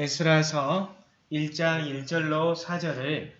에스라서 1장 1절로 4절을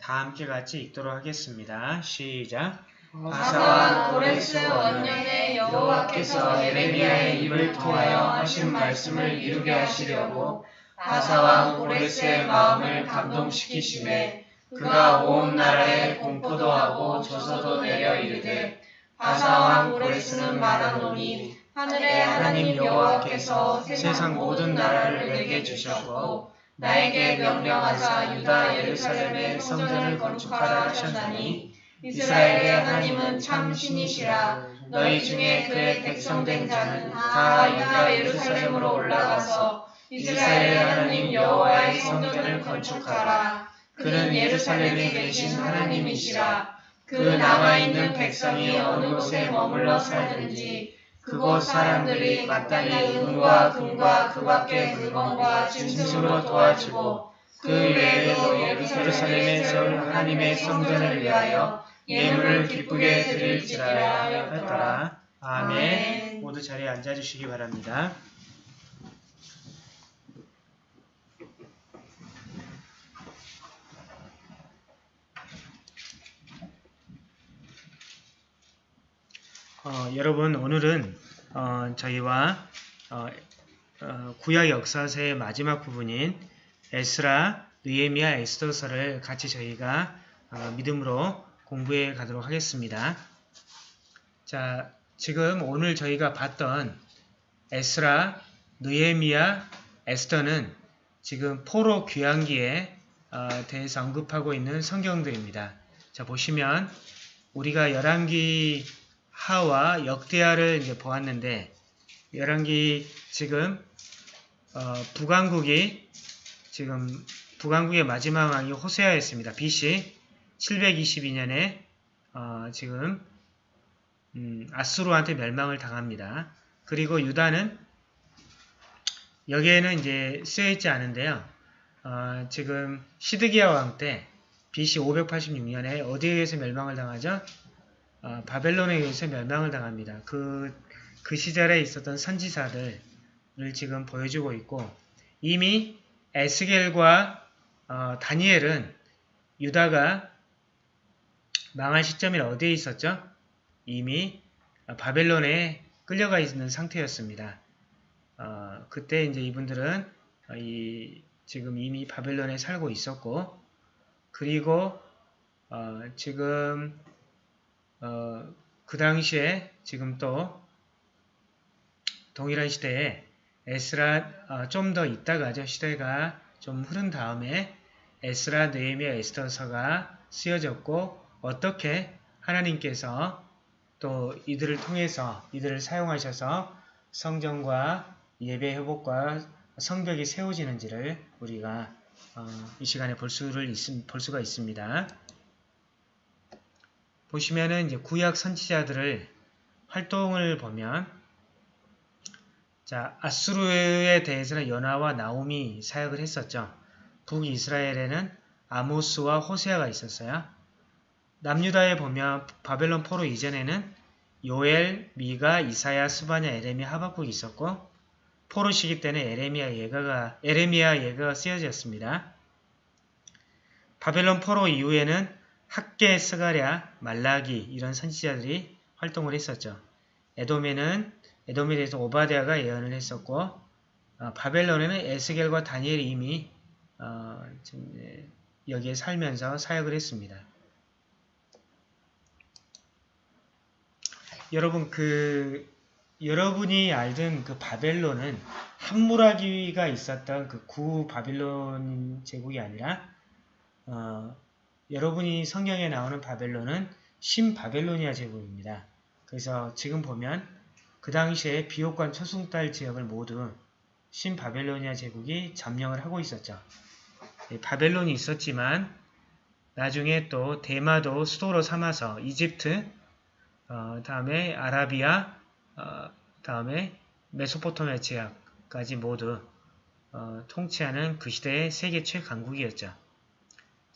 다 함께 같이 읽도록 하겠습니다. 시작. 바사와 고레스 원년에 여호와께서 예레미야의 입을 통하여 하신 말씀을 이루게 하시려고 바사와 고레스의 마음을 감동시키심에 그가 온 나라에 공포도 하고 조서도 내려 이르되 바사와 고레스는 말하노니 하늘의 하나님 여호와께서 세상 모든 나라를 내게 주셨고 나에게 명령하사 유다 예루살렘의 성전을 건축하라 하셨나니 이스라엘의 하나님은 참 신이시라. 너희 중에 그의 백성된 자는 다 유다 예루살렘으로 올라가서 이스라엘의 하나님 여호와의 성전을 건축하라. 그는 예루살렘에 계신 하나님이시라. 그 남아있는 백성이 어느 곳에 머물러 살든지 그곳 사람들이 마땅히 은과 금과 그 밖의 물건과 진심으로 도와주고 그 외에도 예루살렘에서 하나님의 성전을 위하여 예물을 기쁘게 드릴지라 하였더라. 아멘. 모두 자리에 앉아주시기 바랍니다. 어, 여러분 오늘은 어, 저희와 어, 어, 구약 역사서의 마지막 부분인 에스라, 느헤미야, 에스더서를 같이 저희가 어, 믿음으로 공부해 가도록 하겠습니다. 자, 지금 오늘 저희가 봤던 에스라, 느헤미야, 에스더는 지금 포로 귀환기에 어, 대해서 언급하고 있는 성경들입니다. 자, 보시면 우리가 열왕기 하와 역대하를 이제 보았는데 열왕기 지금 어, 북왕국이 지금 북왕국의 마지막 왕이 호세아였습니다. BC 722년에 어, 지금 음, 아수르한테 멸망을 당합니다. 그리고 유다는 여기에는 이제 쓰여 있지 않은데요. 어, 지금 시드기야 왕 때 BC 586년에 어디에 의해서 멸망을 당하죠? 어, 바벨론에 의해서 멸망을 당합니다. 그, 그 시절에 있었던 선지사들을 지금 보여주고 있고 이미 에스겔과 어, 다니엘은 유다가 망할 시점이 어디에 있었죠? 이미 바벨론에 끌려가 있는 상태였습니다. 어, 그때 이제 이분들은 이, 지금 이미 바벨론에 살고 있었고 그리고 어, 지금 어, 그 당시에 지금 또 동일한 시대에 에스라 어, 좀더 있다가죠. 시대가 좀 흐른 다음에 에스라, 느헤미야, 에스더서가 쓰여졌고 어떻게 하나님께서 또 이들을 통해서 이들을 사용하셔서 성전과 예배 회복과 성벽이 세워지는지를 우리가 어, 이 시간에 볼, 수를 있, 볼 수가 있습니다. 보시면은 이제 구약 선지자들을 활동을 보면 자 아수르에 대해서는 연하와 나옴이 사역을 했었죠. 북이스라엘에는 아모스와 호세아가 있었어요. 남유다에 보면 바벨론 포로 이전에는 요엘, 미가, 이사야, 스바냐, 에레미야, 하박국이 있었고 포로 시기 때는 에레미야 예가가 에레미야 예가가 쓰여졌습니다. 바벨론 포로 이후에는 학계, 스가랴, 말라기 이런 선지자들이 활동을 했었죠. 에돔에는 에돔에 대해서 오바데아가 예언을 했었고 어, 바벨론에는 에스겔과 다니엘이 이미 어, 여기에 살면서 사역을 했습니다. 여러분 그 여러분이 알던 그 바벨론은 함무라기가 있었던 그 구 바빌론 제국이 아니라 어, 여러분이 성경에 나오는 바벨론은 신바벨로니아 제국입니다. 그래서 지금 보면 그 당시에 비옥관 초승달 지역을 모두 신바벨로니아 제국이 점령을 하고 있었죠. 바벨론이 있었지만 나중에 또 대마도 수도로 삼아서 이집트, 어, 다음에 아라비아, 어, 다음에 메소포타미아 지역까지 모두 어, 통치하는 그 시대의 세계 최강국이었죠.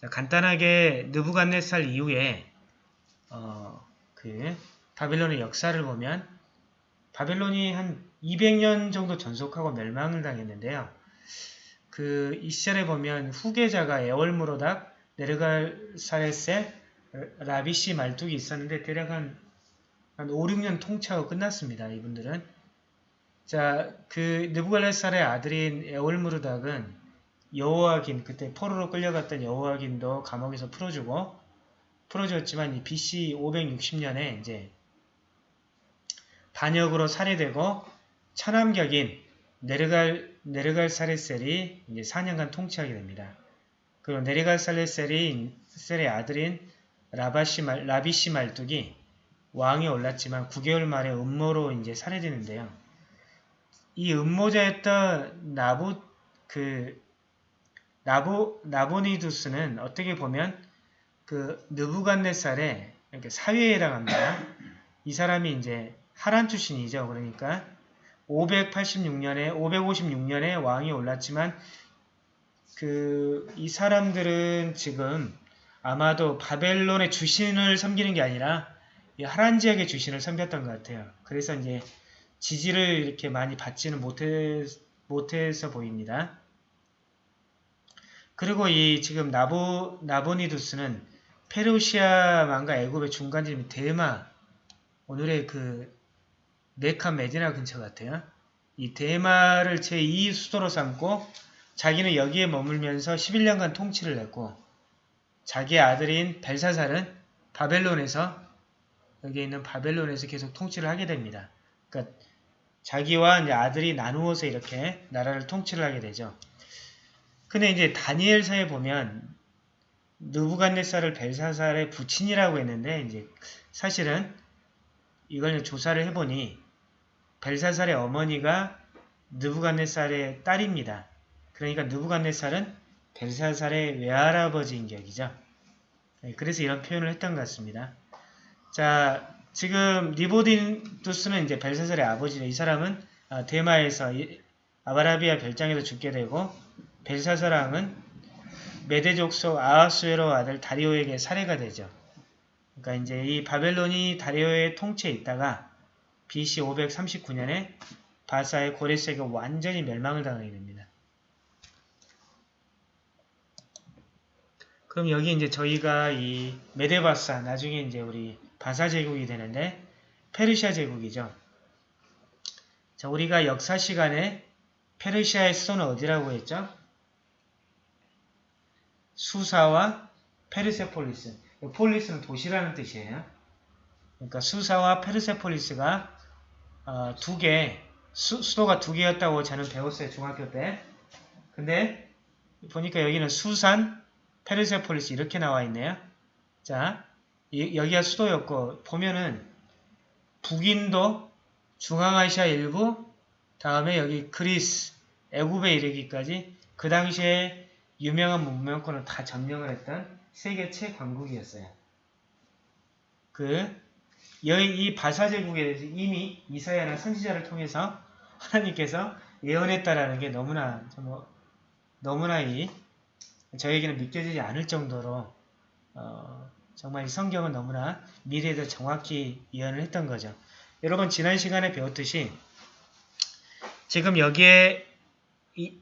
자, 간단하게 느부갓네살 이후에 어, 그 바벨론의 역사를 보면 바벨론이 한 200년 정도 전속하고 멸망을 당했는데요. 그그이 시절에 보면 후계자가 에월무로닥, 네르갈사레세, 라비시 말뚝이 있었는데 대략 한, 한 5, 6년 통치하고 끝났습니다. 이분들은. 자, 그 느부갈레살의 아들인 에올무르닥은 여호와긴 그때 포로로 끌려갔던 여호와긴도 감옥에서 풀어주고 풀어줬지만 이 BC 560년에 이제 반역으로 살해되고 천암격인 네르갈 네르갈사레셀이 이제 4년간 통치하게 됩니다. 그리고 네르갈사레셀이 셀의 아들인 라바시 말, 라비시 말뚝이 왕에 올랐지만 9개월 만에 음모로 이제 살해되는데요. 이 음모자였던 나부 그 나보 나보니두스는 어떻게 보면 그 느부갓네살의 이렇게 사위에 해당합니다. 이 사람이 이제 하란 출신이죠. 그러니까 586년에 556년에 왕이 올랐지만 그 이 사람들은 지금 아마도 바벨론의 주신을 섬기는 게 아니라 이 하란 지역의 주신을 섬겼던 것 같아요. 그래서 이제 지지를 이렇게 많이 받지는 못해, 못해서 보입니다. 그리고 이 지금 나보, 나보니두스는 페르시아만과 애굽의 중간지점이 대마, 오늘의 그 메카 메디나 근처 같아요. 이 대마를 제2 수도로 삼고 자기는 여기에 머물면서 11년간 통치를 했고 자기의 아들인 벨사살은 바벨론에서 여기 있는 바벨론에서 계속 통치를 하게 됩니다. 그러니까 자기와 아들이 나누어서 이렇게 나라를 통치를 하게 되죠. 근데 이제 다니엘서에 보면 느부갓네살을 벨사살의 부친이라고 했는데 이제 사실은 이걸 조사를 해보니 벨사살의 어머니가 느부갓네살의 딸입니다. 그러니까 느부갓네살은 벨사살의 외할아버지인 격이죠. 네, 그래서 이런 표현을 했던 것 같습니다. 자, 지금 니보딘두스는 이제 벨사살의 아버지죠. 이 사람은 아, 대마에서 아바라비아 별장에서 죽게 되고 벨사사랑은 메데족 속 아하수에로 아들 다리오에게 살해가 되죠. 그러니까 이제 이 바벨론이 다리오의 통치에 있다가 BC 539년에 바사의 고레스에게 완전히 멸망을 당하게 됩니다. 그럼 여기 이제 저희가 이 메데바사 나중에 이제 우리 바사 제국이 되는데 페르시아 제국이죠. 자, 우리가 역사 시간에 페르시아의 수도는 어디라고 했죠? 수사와 페르세폴리스. 폴리스는 도시라는 뜻이에요. 그러니까 수사와 페르세폴리스가 어, 두 개, 수, 수도가 두 개였다고 저는 배웠어요. 중학교 때. 근데 보니까 여기는 수산, 페르세폴리스 이렇게 나와 있네요. 자, 이, 여기가 수도였고 보면은 북인도, 중앙아시아 일부, 다음에 여기 그리스, 애굽에 이르기까지 그 당시에 유명한 문명권을 다 점령을 했던 세계 최강국이었어요. 그, 이 바사제국에 대해서 이미 이사야나 선지자를 통해서 하나님께서 예언했다라는 게 너무나, 뭐, 너무나 이, 저에게는 믿겨지지 않을 정도로, 어, 정말 이 성경은 너무나 미래에 대 정확히 예언을 했던 거죠. 여러분, 지난 시간에 배웠듯이, 지금 여기에 이,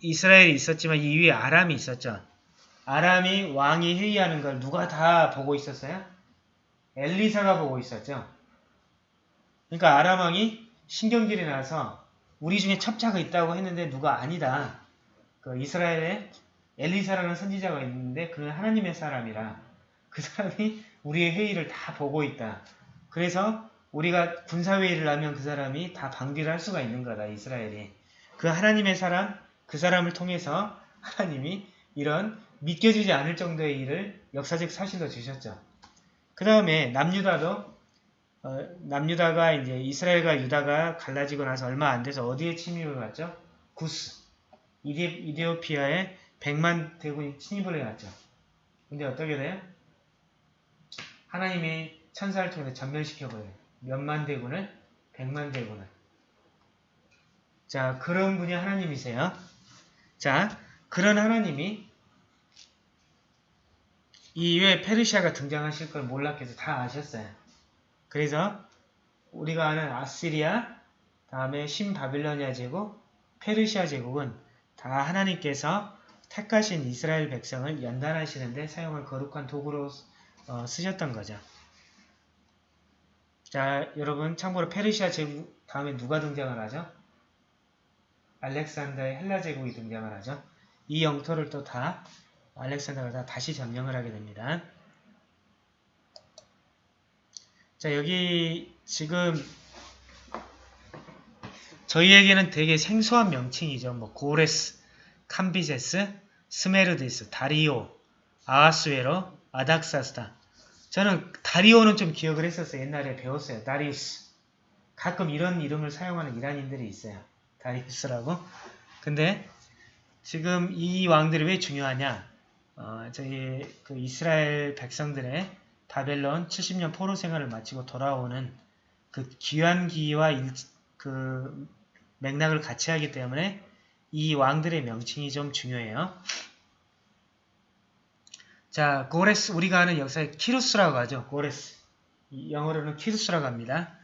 이스라엘이 있었지만 이 위에 아람이 있었죠. 아람이 왕이 회의하는 걸 누가 다 보고 있었어요? 엘리사가 보고 있었죠. 그러니까 아람 왕이 신경질이 나서 우리 중에 첩자가 있다고 했는데 누가 아니다. 그 이스라엘에 엘리사라는 선지자가 있는데 그는 하나님의 사람이라 그 사람이 우리의 회의를 다 보고 있다. 그래서 우리가 군사회의를 하면 그 사람이 다 방기를 할 수가 있는 거다. 이스라엘이. 그 하나님의 사람 그 사람을 통해서 하나님이 이런 믿겨지지 않을 정도의 일을 역사적 사실로 주셨죠. 그 다음에 남유다도 어, 남유다가 이제 이스라엘과 유다가 갈라지고 나서 얼마 안 돼서 어디에 침입을 갔죠? 구스 이데, 이데오피아에 100만 대군이 침입을 해갔죠. 근데 어떻게 돼요? 하나님이 천사를 통해 전멸시켜버려요. 몇만 대군을? 100만 대군을. 자, 그런 분이 하나님이세요. 자, 그런 하나님이 이외에 페르시아가 등장하실 걸 몰랐겠어. 다 아셨어요. 그래서 우리가 아는 아시리아, 다음에 신바빌로니아 제국, 페르시아 제국은 다 하나님께서 택하신 이스라엘 백성을 연단하시는데 사용할 거룩한 도구로 어, 쓰셨던 거죠. 자, 여러분 참고로 페르시아 제국 다음에 누가 등장을 하죠? 알렉산더의 헬라 제국이 등장을 하죠. 이 영토를 또 다 알렉산더가 다 다시 점령을 하게 됩니다. 자, 여기 지금 저희에게는 되게 생소한 명칭이죠. 뭐 고레스, 캄비제스, 스메르디스, 다리오, 아하수에로, 아닥사스다. 저는 다리오는 좀 기억을 했었어요. 옛날에 배웠어요. 다리우스. 가끔 이런 이름을 사용하는 이란인들이 있어요. 다리우스라고. 근데 지금 이 왕들이 왜 중요하냐? 어, 저희 그 이스라엘 백성들의 바벨론 70년 포로 생활을 마치고 돌아오는 그 귀환기와 일, 그 맥락을 같이 하기 때문에 이 왕들의 명칭이 좀 중요해요. 자, 고레스 우리가 아는 역사에 키루스라고 하죠. 고레스. 영어로는 키루스라고 합니다.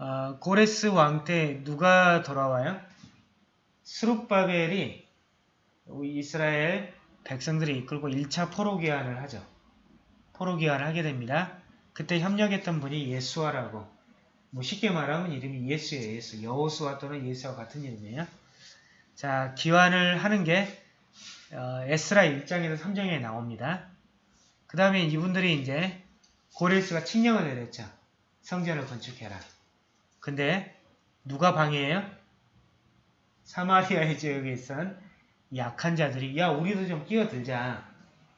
어, 고레스 왕 때 누가 돌아와요? 스룹바벨이 이스라엘 백성들이 이끌고 1차 포로기환을 하죠. 포로기환을 하게 됩니다. 그때 협력했던 분이 예수아라고 뭐 쉽게 말하면 이름이 예수예요. 예수. 여호수아 또는 예수와 같은 이름이에요. 자, 기환을 하는 게 어, 에스라 1장에서 3장에 나옵니다. 그 다음에 이분들이 이제 고레스가 칙령을 내렸죠. 성전을 건축해라. 근데 누가 방해해요? 사마리아의 지역에 있던 약한 자들이 야 우리도 좀 끼어들자.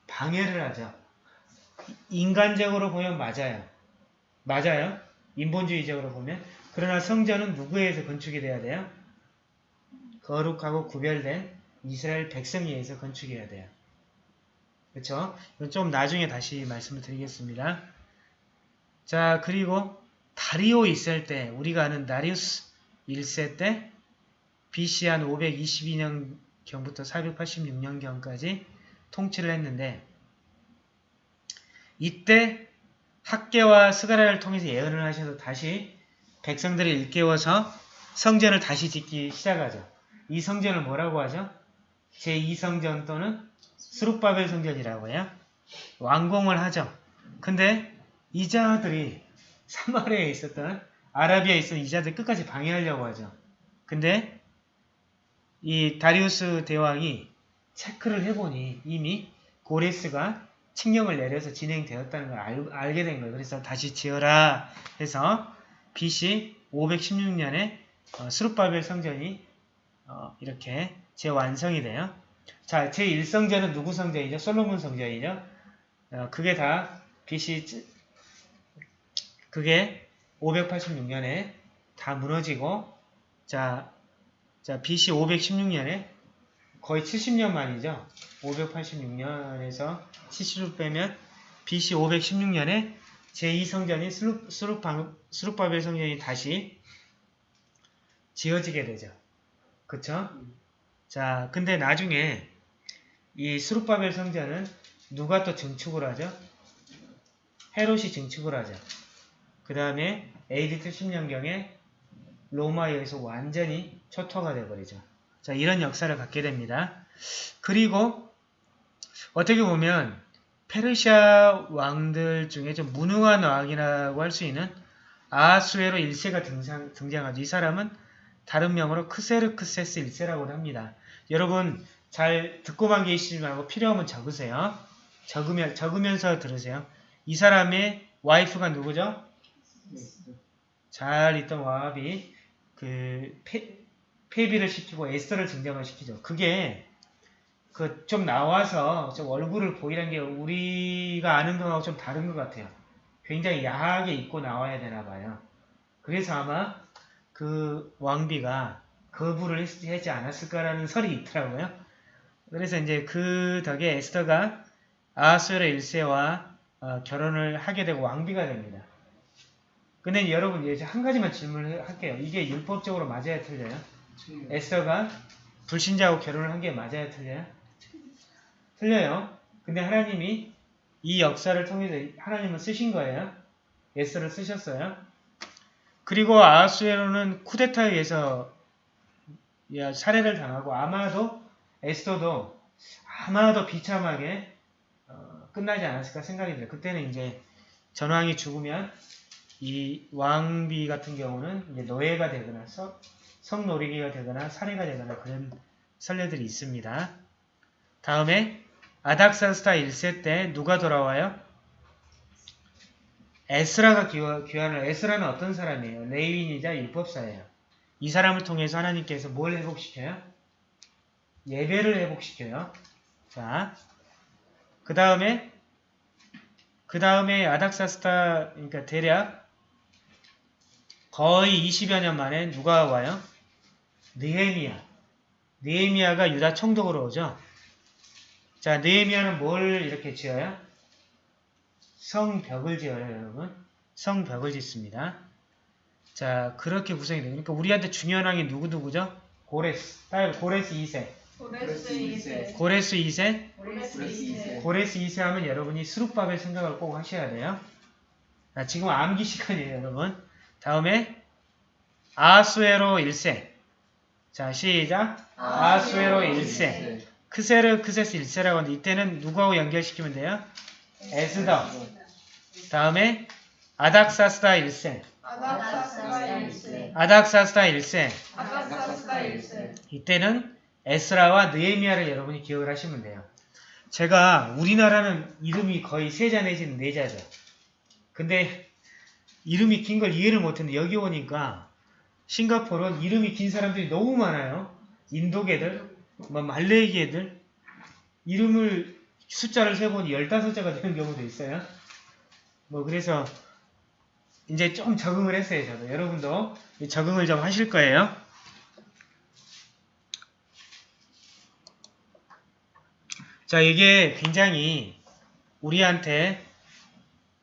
방해를 하죠. 인간적으로 보면 맞아요. 맞아요. 인본주의적으로 보면. 그러나 성전은 누구에 의해서 건축이 돼야 돼요? 거룩하고 구별된 이스라엘 백성에 의해서 건축해야 돼요. 그렇죠? 좀 나중에 다시 말씀을 드리겠습니다. 자, 그리고 다리오 있을 때 우리가 아는 다리우스 1세 때 BC 한 522년경부터 486년경까지 통치를 했는데 이때 학계와 스가랴를 통해서 예언을 하셔서 다시 백성들을 일깨워서 성전을 다시 짓기 시작하죠. 이 성전을 뭐라고 하죠? 제2성전 또는 스룹바벨 성전이라고 해요. 완공을 하죠. 근데 이자들이 사마리아에 있었던 아라비아에 있었던 이자들 끝까지 방해하려고 하죠. 근데 이 다리우스 대왕이 체크를 해보니 이미 고레스가 칙령을 내려서 진행되었다는 걸 알, 알게 된 거예요. 그래서 다시 지어라 해서 BC 516년에 어, 스룹바벨 성전이 어, 이렇게 재완성이 돼요. 자, 제1성전은 누구 성전이죠? 솔로몬 성전이죠? 어, 그게 다 BC 그게 586년에 다 무너지고 자, 자 BC 516년에 거의 70년 만이죠. 586년에서 70을 빼면 BC 516년에 제2성전인 스룹, 스룹, 바벨 성전이 다시 지어지게 되죠. 그쵸? 자, 근데 나중에 이 스룹바벨 성전은 누가 또 증축을 하죠? 헤롯이 증축을 하죠. 그 다음에 AD 70년경에 로마에 의해서 완전히 초토가 되어버리죠. 자, 이런 역사를 갖게 됩니다. 그리고 어떻게 보면 페르시아 왕들 중에 좀 무능한 왕이라고 할 수 있는 아수에로 1세가 등장, 등장하죠. 이 사람은 다른 명으로 크세르크세스 1세라고 합니다. 여러분 잘 듣고만 계시지 말고 필요하면 적으세요. 적으면, 적으면서 들으세요. 이 사람의 와이프가 누구죠? 잘 있던 와합이 그 페, 폐비를 시키고 에스터를 증정을 시키죠. 그게 그 좀 나와서 좀 얼굴을 보이는 게 우리가 아는 거하고 좀 다른 것 같아요. 굉장히 야하게 입고 나와야 되나 봐요. 그래서 아마 그 왕비가 거부를 하지 않았을까라는 설이 있더라고요. 그래서 이제 그 덕에 에스더가 아하수에로 1세와 어, 결혼을 하게 되고 왕비가 됩니다. 근데 여러분 이제 한 가지만 질문을 할게요. 이게 율법적으로 맞아야 틀려요? 에스더가 불신자하고 결혼을 한 게 맞아야 틀려요? 틀려요. 근데 하나님이 이 역사를 통해서 하나님은 쓰신 거예요. 에스더를 쓰셨어요. 그리고 아하수에로는 쿠데타에 의해서 살해를 당하고 아마도 에스더도 아마도 비참하게 어, 끝나지 않았을까 생각이 들어요. 그때는 이제 전왕이 죽으면 이 왕비 같은 경우는 이제 노예가 되거나 성, 성노리기가 되거나 살해가 되거나 그런 선례들이 있습니다. 다음에 아닥사스타 1세 때 누가 돌아와요? 에스라가 귀환을 에스라는 어떤 사람이에요? 레위인이자 율법사예요. 이 사람을 통해서 하나님께서 뭘 회복시켜요? 예배를 회복시켜요. 자, 그 다음에 그 다음에 아닥사스타 그러니까 대략 거의 20여 년 만에 누가 와요? 느헤미야. 느헤미야가 유다 총독으로 오죠. 자, 느헤미야는 뭘 이렇게 지어요? 성벽을 지어요, 여러분. 성벽을 짓습니다. 자, 그렇게 구성이 돼요. 그러니까 우리한테 중요한 왕이 누구누구죠? 고레스. 딸 고레스 2세. 고레스 2세. 고레스 2세. 고레스 2세. 고레스 2세 하면 여러분이 스룹바벨 생각을 꼭 하셔야 돼요. 자, 지금 암기 시간이에요, 여러분. 다음에 아수에로 1세. 자, 시작. 아수에로 1세. 크세르크세스 1세라고 하는데 이때는 누구하고 연결시키면 돼요? 에스더. 다음에 아닥사스다 1세. 아닥사스다 1세. 아닥사스다 1세. 아닥사스다 1세. 이때는 에스라와 느헤미야를 여러분이 기억을 하시면 돼요. 제가 우리나라는 이름이 거의 세 자 내지는 네 자죠. 근데 이름이 긴 걸 이해를 못했는데 여기 오니까 싱가포르는 이름이 긴 사람들이 너무 많아요. 인도계들, 뭐 말레이계들 이름을 숫자를 세보니 15자가 되는 경우도 있어요. 뭐 그래서 이제 좀 적응을 했어요. 저도 여러분도 적응을 좀 하실 거예요. 자, 이게 굉장히 우리한테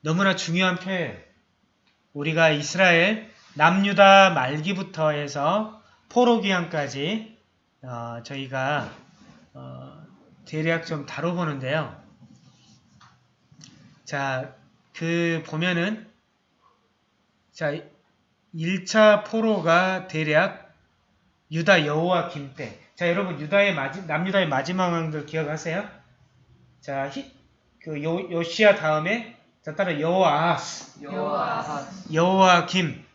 너무나 중요한 표현. 우리가 이스라엘 남유다 말기부터 해서 포로기한까지 어, 저희가 어, 대략 좀 다뤄보는데요. 자, 그 보면은 자 1차 포로가 대략 유다 여호와 김 때. 자, 여러분 유다의 마지, 남유다의 마지막 왕들 기억하세요? 자, 히, 그 요, 요시아 다음에 자 따라. 여호와김, 여호야kim.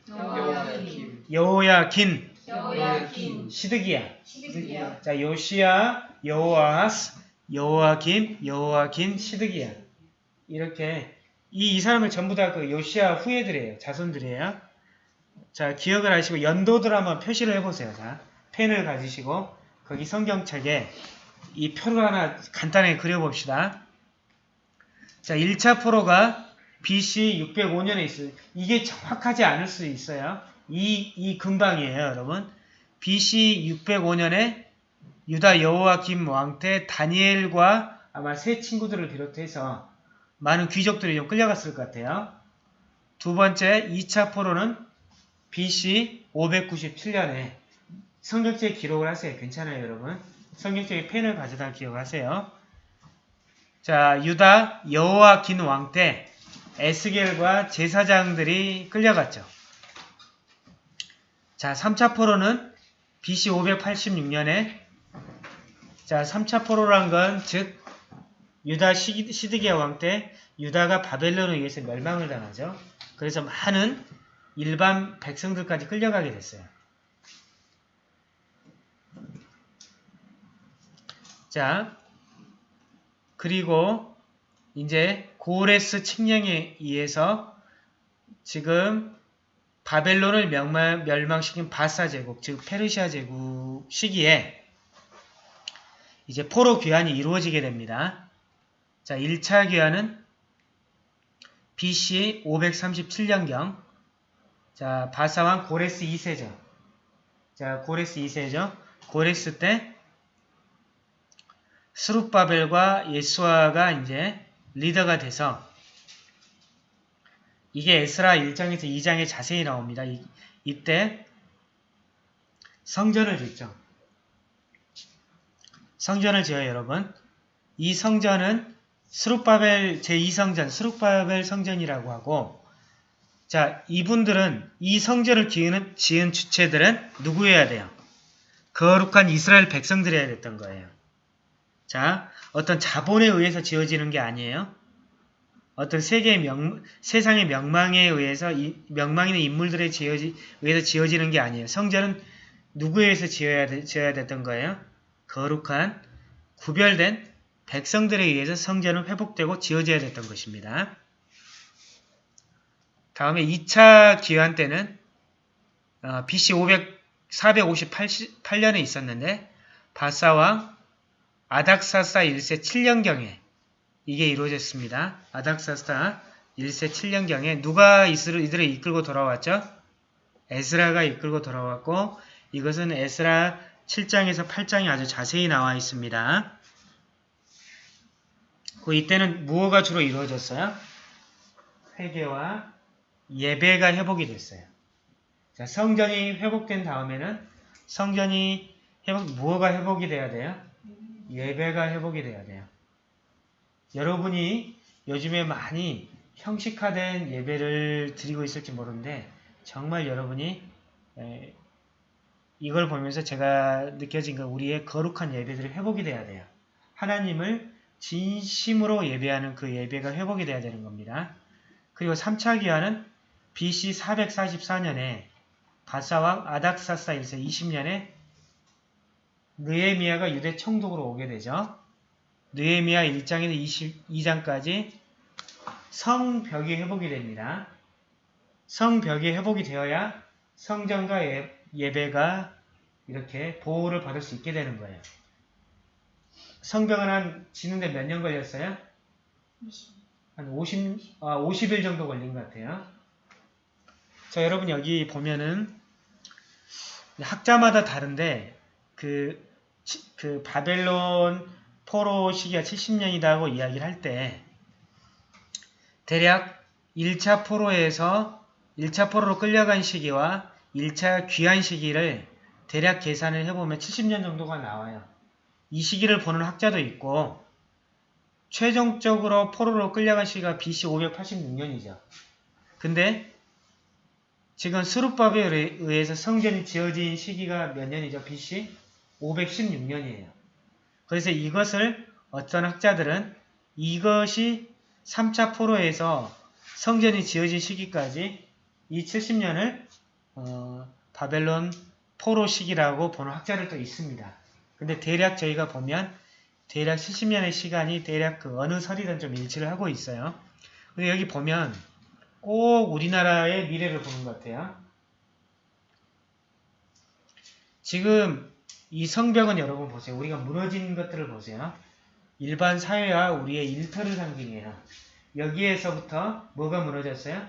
여호야긴, 여호야kim. 시드기야. 시드기야. 자, 요시아, 여호아하스, 여호와김, 여호와긴, 시드기야. 이렇게 이, 이 사람을 전부 다 그 요시아 후예들이에요. 자손들이에요. 자, 기억을 하시고 연도들 한번 표시를 해보세요. 자, 펜을 가지시고 거기 성경책에 이 표를 하나 간단하게 그려봅시다. 자, 1차 포로가 BC 605년에 있어요. 이게 정확하지 않을 수 있어요. 이, 이 근방이에요, 여러분. BC 605년에 유다 여호와 김 왕 때 다니엘과 아마 세 친구들을 비롯해서 많은 귀족들이 좀 끌려갔을 것 같아요. 두 번째 2차 포로는 BC 597년에 성경책에 기록을 하세요. 괜찮아요, 여러분. 성경책에 펜을 가져다 기억하세요. 자, 유다 여호와 긴 왕 때 에스겔과 제사장들이 끌려갔죠. 자, 3차 포로는 BC 586년에 자, 3차 포로란 건 즉 유다 시- 시드기야 왕 때 유다가 바벨론에 의해서 멸망을 당하죠. 그래서 많은 일반 백성들까지 끌려가게 됐어요. 자, 그리고 이제 고레스 칙령에 의해서 지금 바벨론을 멸망, 멸망시킨 바사 제국, 즉 페르시아 제국 시기에 이제 포로 귀환이 이루어지게 됩니다. 자, 1차 귀환은 BC 537년경 자, 바사왕 고레스 2세죠. 자, 고레스 2세죠. 고레스 때 스룹바벨과 예수아가 이제 리더가 돼서 이게 에스라 1장에서 2장에 자세히 나옵니다. 이, 이때 성전을 짓죠. 성전을 지어요, 여러분. 이 성전은 스룹바벨 제2성전, 스룹바벨 성전이라고 하고 자, 이분들은 이 성전을 지은, 지은 주체들은 누구여야 돼요? 거룩한 이스라엘 백성들이어야 됐던 거예요. 자, 어떤 자본에 의해서 지어지는 게 아니에요. 어떤 세계의 명, 세상의 명망에 의해서, 이, 명망 있는 인물들에 지어지, 의해서 지어지는 게 아니에요. 성전은 누구에 의해서 지어야, 되- 지어야 됐던 거예요? 거룩한, 구별된 백성들에 의해서 성전은 회복되고 지어져야 됐던 것입니다. 다음에 2차 기환 때는 어, BC 500, 458년에 있었는데 바사왕 아닥사사 1세 7년경에 이게 이루어졌습니다. 아닥사사 1세 7년경에 누가 이들을 이끌고 돌아왔죠? 에스라가 이끌고 돌아왔고 이것은 에스라 7장에서 8장이 아주 자세히 나와 있습니다. 그 이때는 무엇가 주로 이루어졌어요? 회개와 예배가 회복이 됐어요. 자, 성전이 회복된 다음에는 성전이 회복, 무엇가 회복이 돼야 돼요? 예배가 회복이 돼야 돼요. 여러분이 요즘에 많이 형식화된 예배를 드리고 있을지 모르는데 정말 여러분이 에, 이걸 보면서 제가 느껴진 건 우리의 거룩한 예배들이 회복이 돼야 돼요. 하나님을 진심으로 예배하는 그 예배가 회복이 돼야 되는 겁니다. 그리고 3차 기한은 BC 444년에 바사왕 아닥사사 1세 20년에 느에미아가 유대 총독으로 오게 되죠. 느에미아 1장에서 22장까지 성벽이 회복이 됩니다. 성벽이 회복이 되어야 성전과 예, 예배가 이렇게 보호를 받을 수 있게 되는 거예요. 성벽은 한 지는데 몇 년 걸렸어요? 한 50, 아, 50일 정도 걸린 것 같아요. 자, 여러분 여기 보면은 학자마다 다른데 그, 치- 그 바벨론 포로 시기가 70년이라고 이야기를 할 때 대략 1차 포로에서 1차 포로로 끌려간 시기와 1차 귀환 시기를 대략 계산을 해보면 70년 정도가 나와요. 이 시기를 보는 학자도 있고 최종적으로 포로로 끌려간 시기가 BC 586년이죠. 근데 지금 수르밥에 의해서 성전이 지어진 시기가 몇 년이죠? BC 516년이에요. 그래서 이것을 어떤 학자들은 이것이 3차 포로에서 성전이 지어진 시기까지 이 70년을 어, 바벨론 포로 시기라고 보는 학자들도 있습니다. 근데 대략 저희가 보면 대략 70년의 시간이 대략 그 어느 설이든 좀 일치를 하고 있어요. 근데 여기 보면 꼭 우리나라의 미래를 보는 것 같아요. 지금 이 성벽은 여러분 보세요. 우리가 무너진 것들을 보세요. 일반 사회와 우리의 일터를 상징해요. 여기에서부터 뭐가 무너졌어요?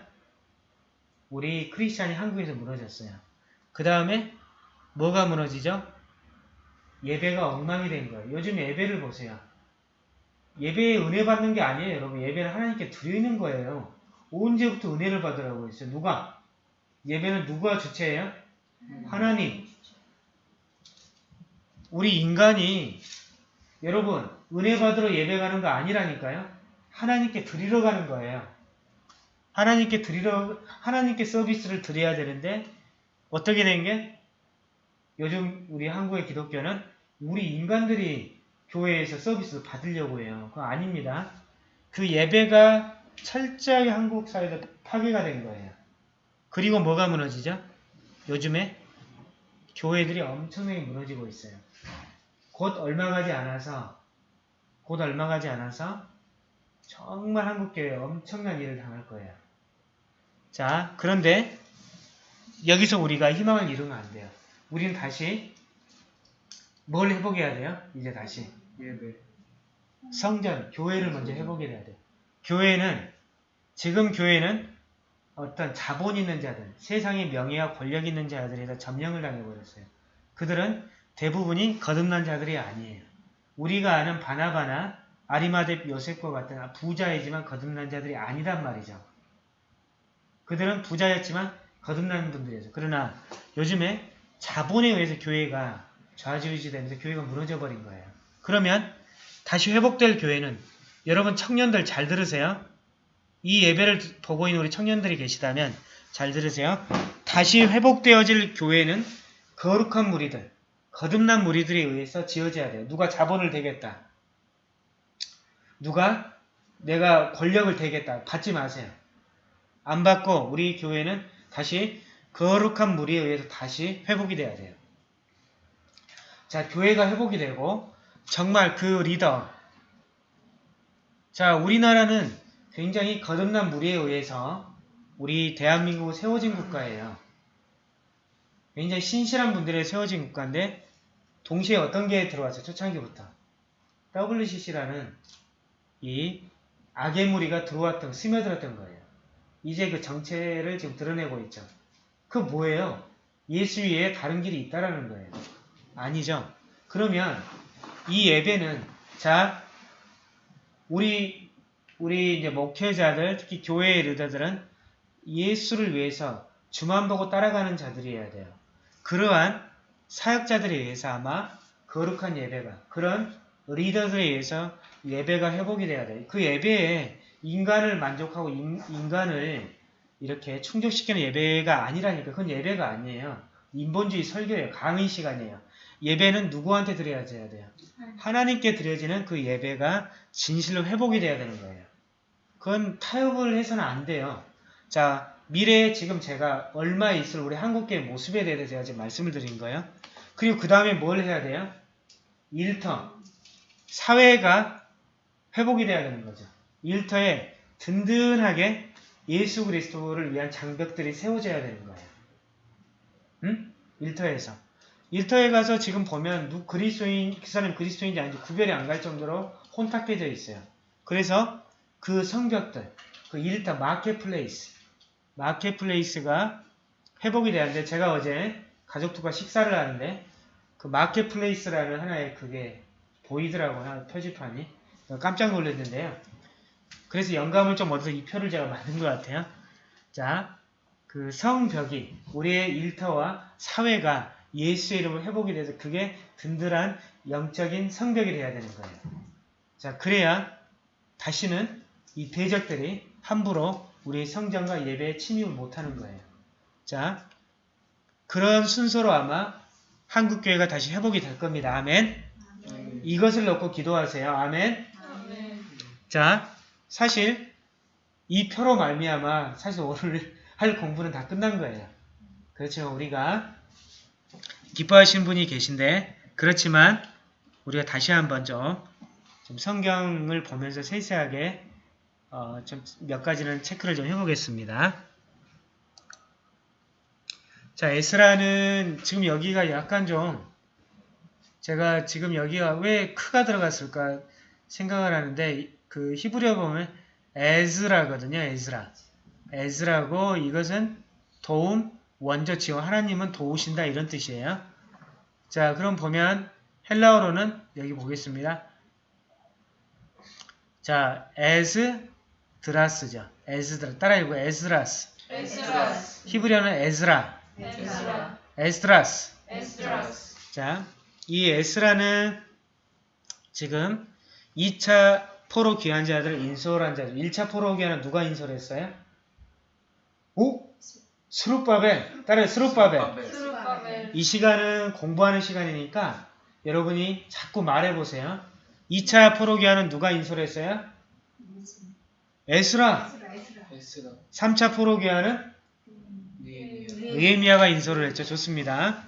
우리 크리스찬이 한국에서 무너졌어요. 그 다음에 뭐가 무너지죠? 예배가 엉망이 된 거예요. 요즘 예배를 보세요. 예배에 은혜 받는 게 아니에요, 여러분. 예배는 하나님께 드리는 거예요. 언제부터 은혜를 받으라고 했어요? 누가? 예배는 누가 주체예요? 하나님. 우리 인간이 여러분 은혜 받으러 예배 가는 거 아니라니까요. 하나님께 드리러 가는 거예요. 하나님께 드리러 하나님께 서비스를 드려야 되는데 어떻게 된 게 요즘 우리 한국의 기독교는 우리 인간들이 교회에서 서비스를 받으려고 해요. 그거 아닙니다. 그 예배가 철저하게 한국 사회에 파괴가 된 거예요. 그리고 뭐가 무너지죠? 요즘에 교회들이 엄청나게 무너지고 있어요. 곧 얼마 가지 않아서 곧 얼마 가지 않아서 정말 한국교회 엄청난 일을 당할 거예요. 자, 그런데 여기서 우리가 희망을 이루면 안 돼요. 우리는 다시 뭘 회복해야 돼요? 이제 다시 예배. 성전, 교회를 먼저 회복해야 돼요. 교회는 지금 교회는 어떤 자본 있는 자들, 세상의 명예와 권력 있는 자들에 다 점령을 당해버렸어요. 그들은 대부분이 거듭난 자들이 아니에요. 우리가 아는 바나바나 아리마대 요셉과 같은 부자이지만 거듭난 자들이 아니란 말이죠. 그들은 부자였지만 거듭난 분들이죠. 그러나 요즘에 자본에 의해서 교회가 좌지우지 되면서 교회가 무너져 버린 거예요. 그러면 다시 회복될 교회는 여러분 청년들 잘 들으세요. 이 예배를 보고 있는 우리 청년들이 계시다면 잘 들으세요. 다시 회복되어질 교회는 거룩한 무리들, 거듭난 무리들에 의해서 지어져야 돼요. 누가 자본을 대겠다. 누가 내가 권력을 대겠다. 받지 마세요. 안 받고 우리 교회는 다시 거룩한 무리에 의해서 다시 회복이 돼야 돼요. 자, 교회가 회복이 되고 정말 그 리더 자, 우리나라는 굉장히 거듭난 무리에 의해서 우리 대한민국은 세워진 국가예요. 굉장히 신실한 분들의 세워진 국가인데 동시에 어떤 게 들어왔어요? 초창기부터. WCC라는 이 악의 무리가 들어왔던, 스며들었던 거예요. 이제 그 정체를 지금 드러내고 있죠. 그 뭐예요? 예수 위에 다른 길이 있다라는 거예요. 아니죠. 그러면 이 예배는 자 우리 우리 이제 목회자들 특히 교회의 리더들은 예수를 위해서 주만 보고 따라가는 자들이어야 돼요. 그러한 사역자들에 의해서 아마 거룩한 예배가 그런 리더들에 의해서 예배가 회복이 돼야 돼요. 그 예배에 인간을 만족하고 인, 인간을 이렇게 충족시키는 예배가 아니라니까 그건 예배가 아니에요. 인본주의 설교예요. 강의 시간이에요. 예배는 누구한테 드려야 돼요? 하나님께 드려지는 그 예배가 진실로 회복이 돼야 되는 거예요. 그건 타협을 해서는 안 돼요. 자, 미래에 지금 제가 얼마 있을 우리 한국계의 모습에 대해서 제가 지금 말씀을 드린 거예요. 그리고 그 다음에 뭘 해야 돼요? 일터. 사회가 회복이 돼야 되는 거죠. 일터에 든든하게 예수 그리스도를 위한 장벽들이 세워져야 되는 거예요. 응? 일터에서. 일터에 가서 지금 보면 누 그리스도인 그 사람이 그리스도인지 아닌지 구별이 안 갈 정도로 혼탁해져 있어요. 그래서 그 성벽들, 그 일터 marketplace, marketplace가 회복이 되는데 제가 어제 가족들과 식사를 하는데 그 marketplace라는 하나의 그게 보이더라고요. 표지판이. 깜짝 놀랐는데요. 그래서 영감을 좀 얻어서 이 표를 제가 만든 것 같아요. 자, 그 성벽이 우리의 일터와 사회가 예수의 이름으로 회복이 돼서 그게 든든한 영적인 성벽이 돼야 되는 거예요. 자, 그래야 다시는 이 대적들이 함부로 우리 성전과 예배에 침입을 못하는 거예요. 자, 그런 순서로 아마 한국교회가 다시 회복이 될 겁니다. 아멘. 이것을 놓고 기도하세요. 아멘. 자, 사실 이 표로 말미암아 사실 오늘 할 공부는 다 끝난 거예요. 그렇죠. 우리가 기뻐하시는 분이 계신데 그렇지만 우리가 다시 한번 좀, 좀 성경을 보면서 세세하게 어, 좀몇 가지는 체크를 좀 해보겠습니다. 자, 에스라는 지금 여기가 약간 좀 제가 지금 여기가 왜 드가 들어갔을까 생각을 하는데 그 히브리어 보면 에즈라거든요. 에즈라. 에즈라고 이것은 도움, 원조 지원, 하나님은 도우신다 이런 뜻이에요. 자, 그럼 보면 헬라어로는 여기 보겠습니다. 자, 에즈드라스죠. 에즈드라. 따라 읽고 에즈라스. 에스라스 히브리어는 에즈라. 에스라 에스드라스. 에스라스 자, 이 에스라는 지금 2차 포로 귀환 자들을 인솔한 자들. 1차 포로 귀환은 누가 인솔했어요? 오? 스룹바벨. 따라 스룹바벨. 이 시간은 공부하는 시간이니까 여러분이 자꾸 말해보세요. 2차 포로 귀환은 누가 인솔했어요? 에스라. 에스라 3차 포로 귀환은 니에미야 느헤미야가 인솔을 했죠. 좋습니다.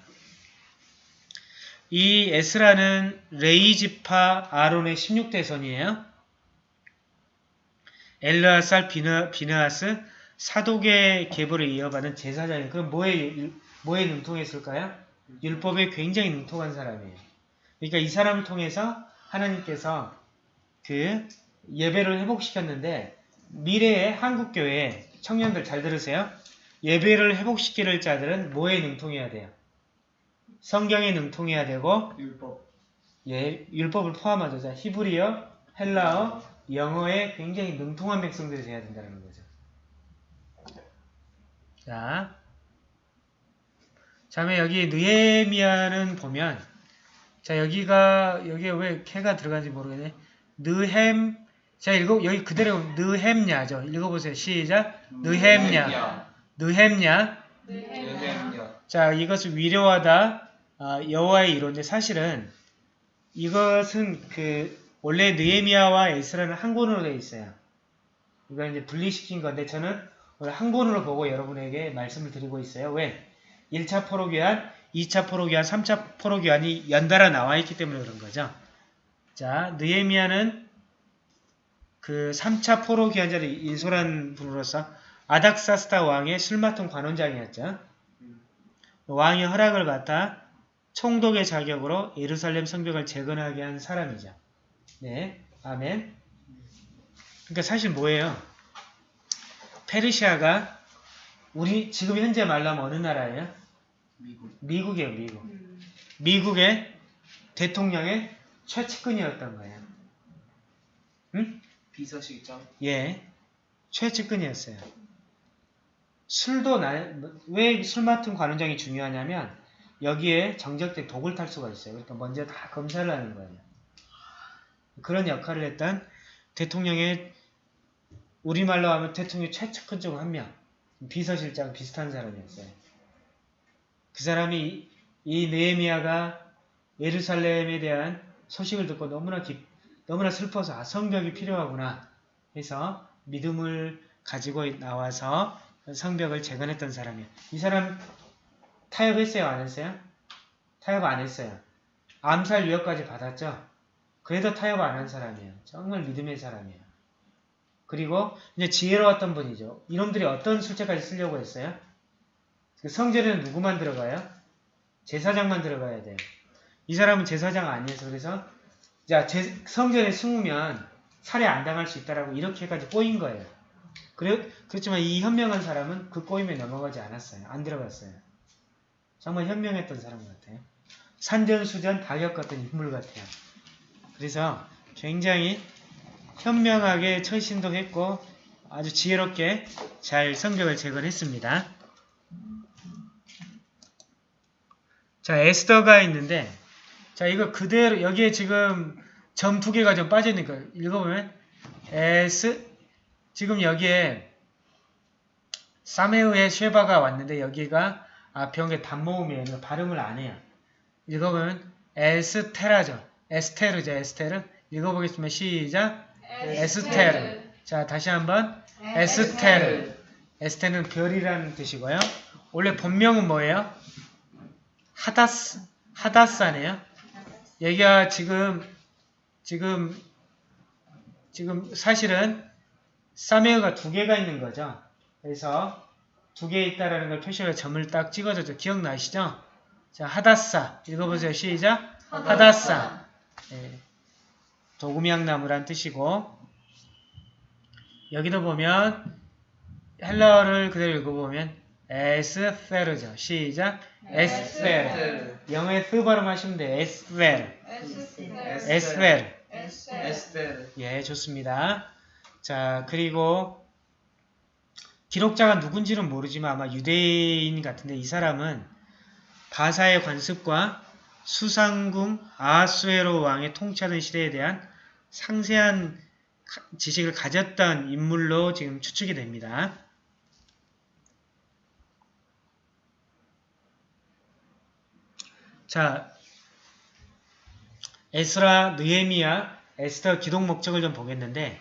이 에스라는 레이지파 아론의 16대 선이에요. 엘르아살 비느하스 사독의 계보를 이어받은 제사장이 그럼 뭐에 율- 뭐에 능통했을까요? 율법에 굉장히 능통한 사람이에요. 그러니까 이 사람을 통해서 하나님께서 그 예배를 회복시켰는데 미래의 한국교회 청년들 잘 들으세요. 예배를 회복시킬 자들은 뭐에 능통해야 돼요? 성경에 능통해야 되고 율법 예, 율법을 포함하죠. 자, 히브리어, 헬라어, 영어에 굉장히 능통한 백성들이 돼야 된다는 거죠. 자, 다음에 여기 느헤미야는 보면 자 여기가 여기에 왜 캐가 들어간지 모르겠네. 느햄 자 읽어 여기 그대로 느햄냐죠. 읽어보세요. 시작. 느햄냐. 느햄냐. 느헤미야 자, 이것을 위로하다 아, 여호와의 이론인데 사실은 이것은 그 원래 느헤미야와 에스라는 한 권으로 되어 있어요. 이거 이제 분리시킨 건데 저는 오늘 한 권으로 보고 여러분에게 말씀을 드리고 있어요. 왜? 1차 포로교환, 2차 포로교환, 3차 포로교환이 연달아 나와 있기 때문에 그런 거죠. 자, 느헤미야는 그 3차 포로교환자를 인솔한 분으로서 아닥사스타 왕의 술 맡은 관원장이었죠. 왕의 허락을 받아 총독의 자격으로 예루살렘 성벽을 재건하게 한 사람이죠. 네, 아멘. 그러니까 사실 뭐예요? 페르시아가 우리 지금 현재 말로 하면 어느 나라예요? 미국. 미국 이에요, 미국. 음. 미국의 대통령의 최측근이었던 거예요. 응? 비서실장. 예, 최측근이었어요. 술도 왜 술 맡은 관원장이 중요하냐면 여기에 정적된 독을 탈 수가 있어요. 그러니까 먼저 다 검사를 하는 거예요. 그런 역할을 했던 대통령의 우리말로 하면 대통령 최측근 중 한 명, 비서실장 비슷한 사람이었어요. 그 사람이 이, 이 느헤미야가 예루살렘에 대한 소식을 듣고 너무나 기, 너무나 슬퍼서 아, 성벽이 필요하구나 해서 믿음을 가지고 나와서 성벽을 재건했던 사람이에요. 이 사람 타협했어요? 안 했어요? 타협 안 했어요. 암살 위협까지 받았죠? 그래도 타협 안 한 사람이에요. 정말 믿음의 사람이에요. 그리고 이제 지혜로웠던 분이죠. 이놈들이 어떤 술책까지 쓰려고 했어요? 그 성전에는 누구만 들어가요? 제사장만 들어가야 돼요. 이 사람은 제사장 아니어서 그래서 자 제, 성전에 숨으면 살해 안 당할 수 있다라고 이렇게까지 꼬인 거예요. 그래, 그렇지만 이 현명한 사람은 그 꼬임에 넘어가지 않았어요. 안 들어갔어요. 정말 현명했던 사람 같아요. 산전수전 다 겪었던 인물 같아요. 그래서 굉장히 현명하게 처신도 했고 아주 지혜롭게 잘 성벽을 재건했습니다. 자, 에스더가 있는데 자, 이거 그대로 여기에 지금 점 두 개가 좀거 읽어보면 에스 지금 여기에 사메우의 쉐바가 왔는데 여기가 앞에 온게 단모음이에요. 발음을 안 해요. 읽어보면 에스테라죠. 에스테르죠. 에스테르. 읽어보겠습니다. 시작. 에스테르. 자, 다시 한번 에스테르. 에스테는 별이라는 뜻이고요. 원래 본명은 뭐예요? 하다스, 하다사네요. 여기가 지금, 지금, 지금 사실은 사메어가 두 개가 있는 거죠. 그래서 두 개 있다라는 걸 표시를 점을 딱 찍어줬죠. 기억나시죠? 자, 하다사. 읽어보세요. 시작. 하다사. 네. 도구미향나무란 뜻이고 여기도 보면 헬러를 그대로 읽어보면 에스페르죠. 시작. 에스페르. 영어에 쓰 발음하시면 돼요. 에스페르. 에스페르. 에스테르. 예, 좋습니다. 자, 그리고 기록자가 누군지는 모르지만 아마 유대인 같은데 이 사람은 바사의 관습과 수상궁 아하수에로 왕의 통치하던 시대에 대한 상세한 지식을 가졌던 인물로 지금 추측이 됩니다. 자, 에스라, 느헤미야, 에스더 기록 목적을 좀 보겠는데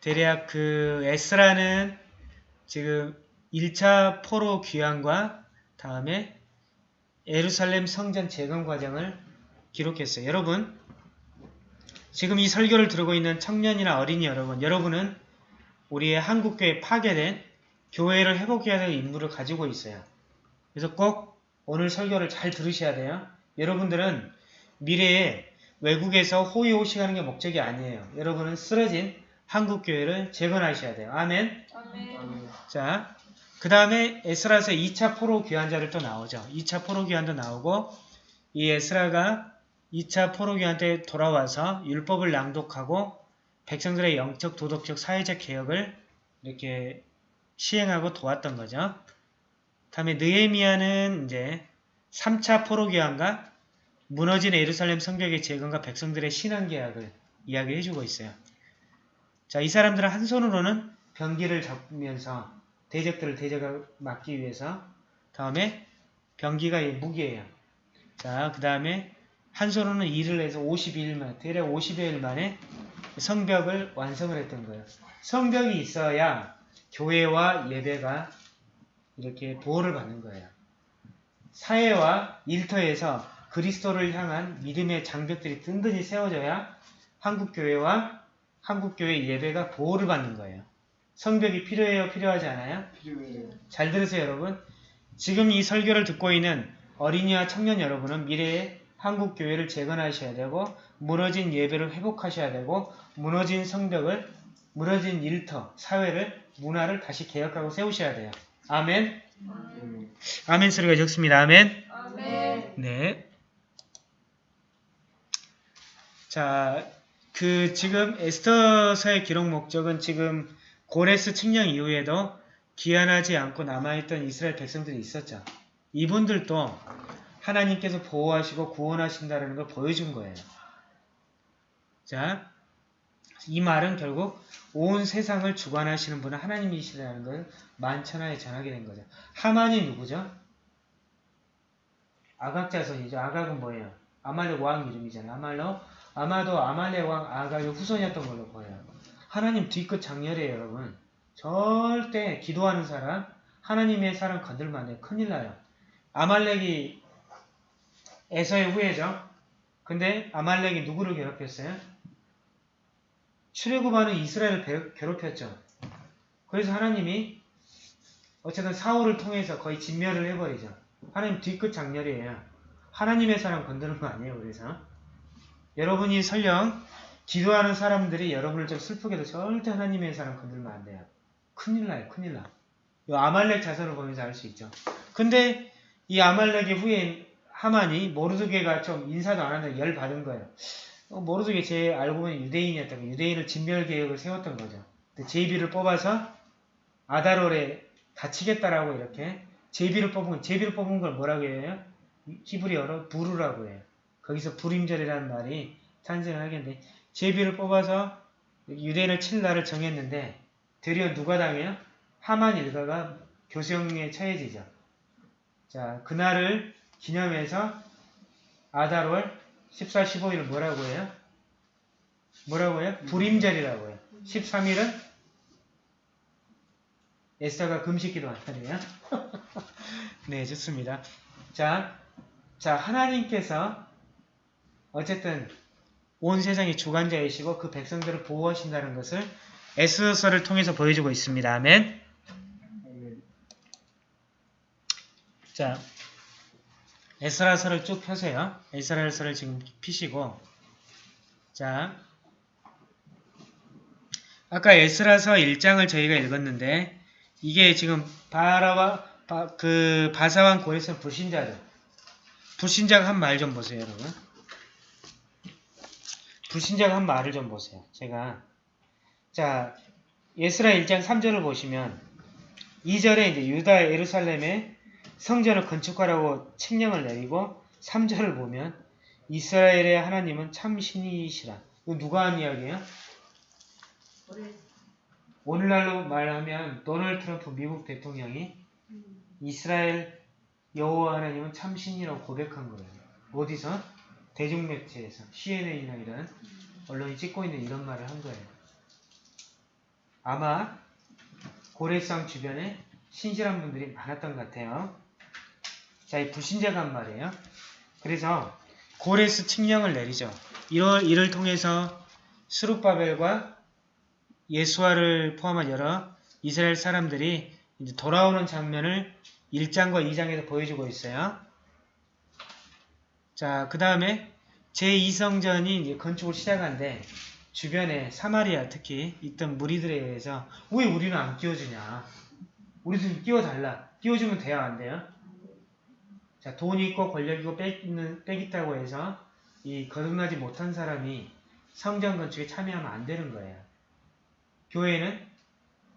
대략 그 에스라는 지금 1차 포로 귀환과 다음에 예루살렘 성전 재건 과정을 기록했어요. 여러분 지금 이 설교를 들고 있는 청년이나 어린이 여러분 여러분은 우리의 한국교회 파괴된 교회를 회복해야 될 임무를 가지고 있어요. 그래서 꼭 오늘 설교를 잘 들으셔야 돼요. 여러분들은 미래에 외국에서 호의호식하는 게 목적이 아니에요. 여러분은 쓰러진 한국교회를 재건하셔야 돼요. 아멘. 아멘. 자, 그 다음에 에스라서 2차 포로 귀환자를 또 나오죠. 2차 포로 귀환도 나오고 이 에스라가 2차 포로 귀환 때 돌아와서 율법을 낭독하고 백성들의 영적, 도덕적, 사회적 개혁을 이렇게 시행하고 도왔던 거죠. 다음에 느헤미야는 이제 3차 포로 귀환과 무너진 예루살렘 성벽의 재건과 백성들의 신앙 계약을 이야기해 주고 있어요. 자, 이 사람들은 한 손으로는 병기를 잡으면서 대적들을 대적을 막기 위해서 다음에 병기가 이 무기예요. 자, 그 다음에 한 손으로는 일을 해서 52일 만, 대략 50여일 만에 성벽을 완성을 했던 거예요. 성벽이 있어야 교회와 예배가 이렇게 보호를 받는 거예요. 사회와 일터에서 그리스도를 향한 믿음의 장벽들이 든든히 세워져야 한국교회와 한국교회 예배가 보호를 받는 거예요. 성벽이 필요해요? 필요하지 않아요? 필요해요. 잘 들으세요, 여러분. 지금 이 설교를 듣고 있는 어린이와 청년 여러분은 미래에 한국 교회를 재건하셔야 되고 무너진 예배를 회복하셔야 되고 무너진 성벽을 무너진 일터, 사회를 문화를 다시 개혁하고 세우셔야 돼요. 아멘. 음. 아멘 소리가 적습니다. 아멘. 아멘. 네. 자, 그 지금 에스더서의 기록 목적은 지금 고레스 측량 이후에도 귀환하지 않고 남아있던 이스라엘 백성들이 있었죠. 이분들도 하나님께서 보호하시고 구원하신다는 걸 보여준 거예요. 자, 이 말은 결국 온 세상을 주관하시는 분은 하나님이시라는 걸 만천하에 전하게 된 거죠. 하만이 누구죠? 아각 자손이죠. 아각은 뭐예요? 아말렉 왕 이름이잖아요. 아말로 아마도 아말렉 왕 아각의 후손이었던 걸로 보여요. 하나님 뒤끝 장렬해요, 여러분. 절대 기도하는 사람, 하나님의 사람 건들면 안 돼요. 큰일 나요. 아말렉이 에서의 후예죠. 근데 아말렉이 누구를 괴롭혔어요? 출애굽하는 이스라엘을 배- 괴롭혔죠. 그래서 하나님이 어쨌든 사울을 통해서 거의 진멸을 해버리죠. 하나님 뒤끝 장렬이에요. 하나님의 사람 건드는 거 아니에요. 그래서 여러분이 설령 기도하는 사람들이 여러분을 좀 슬프게도 절대 하나님의 사람 건들면 안 돼요. 큰일 나요. 큰일 나. 이 아말렉 자손을 보면서 알 수 있죠. 근데 이 아말렉의 후예인 하만이 모르드게가 좀 인사도 안 한다고 열 받은 거예요. 어, 모르드게 제 알고 보니 유대인이었다고 유대인을 진멸 계획을 세웠던 거죠. 제비를 뽑아서 아다롤에 다치겠다라고 이렇게 제비를 뽑은 제비를 뽑은 걸 뭐라고 해요? 히브리어로 부르라고 해요. 거기서 불임절이라는 말이 탄생을 하겠는데 제비를 뽑아서 유대인을 칠 날을 정했는데 되려 누가 당해요? 하만 일가가 교수형에 처해지죠. 자 그날을 기념해서 아다롤 14, 15일을 뭐라고 해요? 뭐라고 해요? 불임절이라고 해요. 13일은 에스더가 금식기도 한 날이에요. 네, 좋습니다. 자, 자 하나님께서 어쨌든 온 세상의 주관자이시고 그 백성들을 보호하신다는 것을 에스더서를 통해서 보여주고 있습니다. 아멘. 자, 에스라서를 쭉 펴세요. 에스라서를 지금 피시고 자, 아까 에스라서 1장을 저희가 읽었는데 이게 지금 바라와 바, 그 바사왕 고레스 불신자죠. 불신자가 한 말 좀 보세요, 여러분. 불신자가 한 말을 좀 보세요. 제가 자 예스라 1장 3절을 보시면 2절에 이제 유다 예루살렘에 성전을 건축하라고 책령을 내리고 3절을 보면 이스라엘의 하나님은 참 신이시라. 이거 누가 한 이야기예요? 오늘날로 말하면 도널드 트럼프 미국 대통령이 이스라엘 여호와 하나님은 참 신이라고 고백한 거예요. 어디서? 대중매체에서 CNN이나 이런 언론이 찍고 있는 이런 말을 한 거예요. 아마 고래성 주변에 신실한 분들이 많았던 것 같아요. 자, 이 불신자가 한 말이에요. 그래서 고레스 칙령을 내리죠. 이를, 이를 통해서 스룹바벨과 예수아를 포함한 여러 이스라엘 사람들이 이제 돌아오는 장면을 1장과 2장에서 보여주고 있어요. 자, 그 다음에 제2성전이 이제 건축을 시작한데 주변에 사마리아 특히 있던 무리들에 의해서 왜 우리는 안 끼워주냐? 우리 좀 끼워달라. 끼워주면 돼요, 안 돼요? 자, 돈 있고 권력 있고 빽있는, 빽있다고 해서 이 거듭나지 못한 사람이 성전 건축에 참여하면 안 되는 거예요. 교회는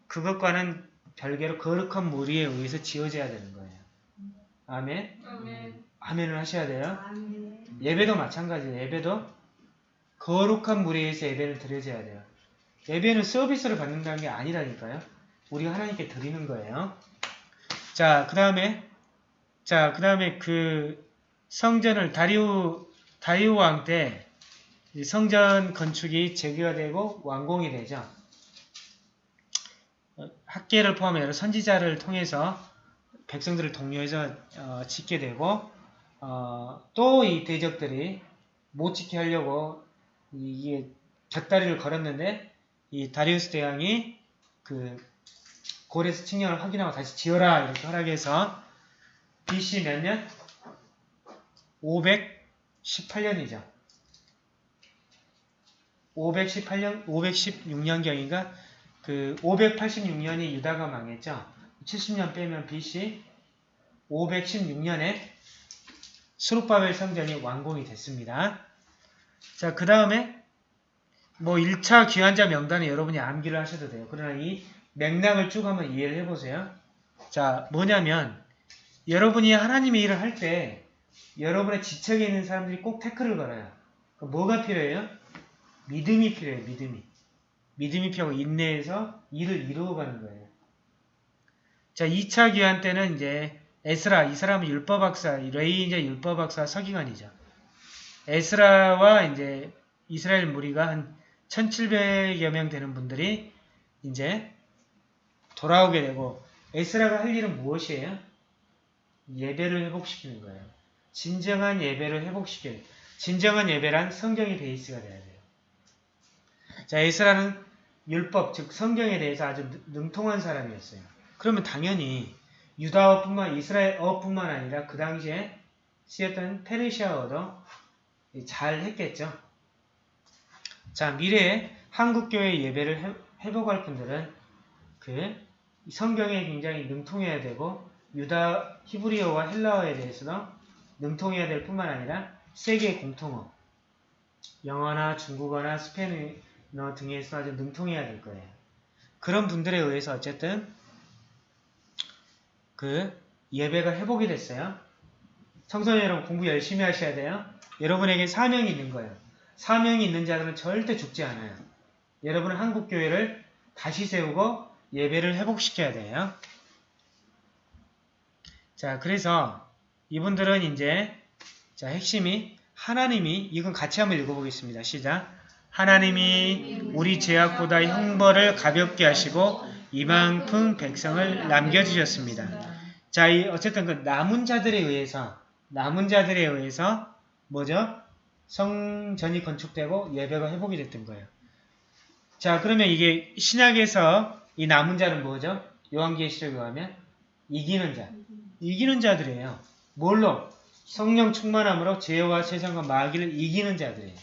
그것과는 별개로 거룩한 무리에 의해서 지어져야 되는 거예요. 아멘? 아멘. 아멘을 하셔야 돼요. 아멘. 예배도 마찬가지예요. 예배도 거룩한 무리에 의해서 예배를 드려져야 돼요. 예배는 서비스를 받는다는 게 아니라니까요. 우리가 하나님께 드리는 거예요. 자, 그 다음에 자, 그 다음에 그 성전을 다리우 다리오 왕때 성전 건축이 재개가 되고 완공이 되죠. 어, 학계를 포함해 여러 선지자를 통해서 백성들을 독려해서 어, 짓게 되고 어, 또 이 대적들이 못 지게 하려고 이게 곁다리를 걸었는데 이 다리우스 대왕이 그 고레스 칙령을 확인하고 다시 지어라 이렇게 허락해서 BC 몇 년? 518년이죠. 518년, 516년경인가? 그 586년이 유다가 망했죠. 70년 빼면 BC 516년에 수르바벨 성전이 완공이 됐습니다. 자, 그 다음에 뭐 1차 귀환자 명단에 여러분이 암기를 하셔도 돼요. 그러나 이 맥락을 쭉 한번 이해를 해보세요. 자, 뭐냐면 여러분이 하나님의 일을 할 때 여러분의 지척에 있는 사람들이 꼭 태클을 걸어요. 뭐가 필요해요? 믿음이 필요해요. 믿음이. 믿음이 필요하고 인내해서 일을 이루어가는 거예요. 자, 2차 귀환 때는 이제 에스라, 이 사람은 율법학사, 레이 이제 율법학사 서기관이죠. 에스라와 이제 이스라엘 무리가 한 1700여 명 되는 분들이 이제 돌아오게 되고 에스라가 할 일은 무엇이에요? 예배를 회복시키는 거예요. 진정한 예배를 회복시키는 진정한 예배란 성경의 베이스가 돼야 돼요. 자, 에스라는 율법, 즉 성경에 대해서 아주 능통한 사람이었어요. 그러면 당연히 유다어뿐만 이스라엘어뿐만 아니라 그 당시에 쓰였던 페르시아어도 잘 했겠죠. 자, 미래에 한국교회 예배를 회복할 분들은 그 성경에 굉장히 능통해야 되고 유다 히브리어와 헬라어에 대해서도 능통해야 될 뿐만 아니라 세계 공통어 영어나 중국어나 스페인어 등에서 아주 능통해야 될 거예요. 그런 분들에 의해서 어쨌든 그 예배가 회복이 됐어요. 청소년 여러분 공부 열심히 하셔야 돼요. 여러분에게 사명이 있는 거예요. 사명이 있는 자들은 절대 죽지 않아요. 여러분은 한국교회를 다시 세우고 예배를 회복시켜야 돼요. 자, 그래서 이분들은 이제 자 핵심이 하나님이 이건 같이 한번 읽어보겠습니다. 시작. 하나님이 우리 죄악보다 형벌을 가볍게 하시고 이만큼 백성을 남겨주셨습니다. 자, 이 어쨌든 그 남은 자들에 의해서 남은 자들에 의해서 뭐죠? 성전이 건축되고 예배가 회복이 됐던 거예요. 자, 그러면 이게 신약에서 이 남은 자는 뭐죠? 요한계시록에 가면 이기는 자. 이기는 자들이에요. 뭘로? 성령 충만함으로 죄와 세상과 마귀를 이기는 자들이에요.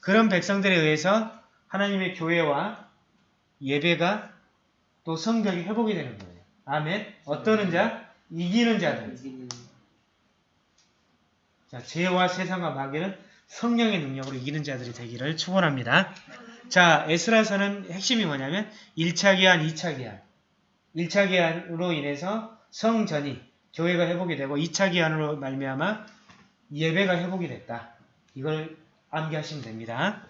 그런 백성들에 의해서 하나님의 교회와 예배가 또 성벽이 회복이 되는 거예요. 아멘. 어떠는 자? 이기는 자들. 자, 죄와 세상과 마귀는 성령의 능력으로 이기는 자들이 되기를 축원합니다. 자, 에스라서는 핵심이 뭐냐면 1차 기한, 2차 기한. 1차 기한으로 인해서 성전이 교회가 회복이 되고 2차 기한으로 말미암아 예배가 회복이 됐다. 이걸 암기하시면 됩니다.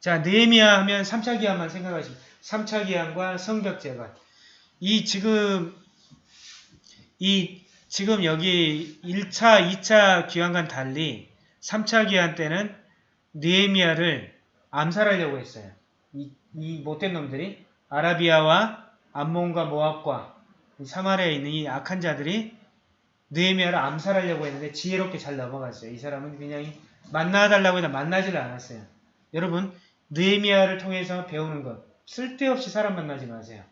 자, 느헤미야 하면 3차 기한만 생각하시면 3차 기한과 성벽 재건. 이 지금 이 지금 여기 1차, 2차 기한과 달리 3차 기한 때는 느헤미야를 암살하려고 했어요. 이, 이 못된 놈들이 아라비아와 암몬과 모압과 사마리아에 있는 이 악한 자들이 느헤미야를 암살하려고 했는데 지혜롭게 잘 넘어갔어요. 이 사람은 그냥 만나달라고 해도 만나지를 않았어요. 여러분 느헤미야를 통해서 배우는 것 쓸데없이 사람 만나지 마세요.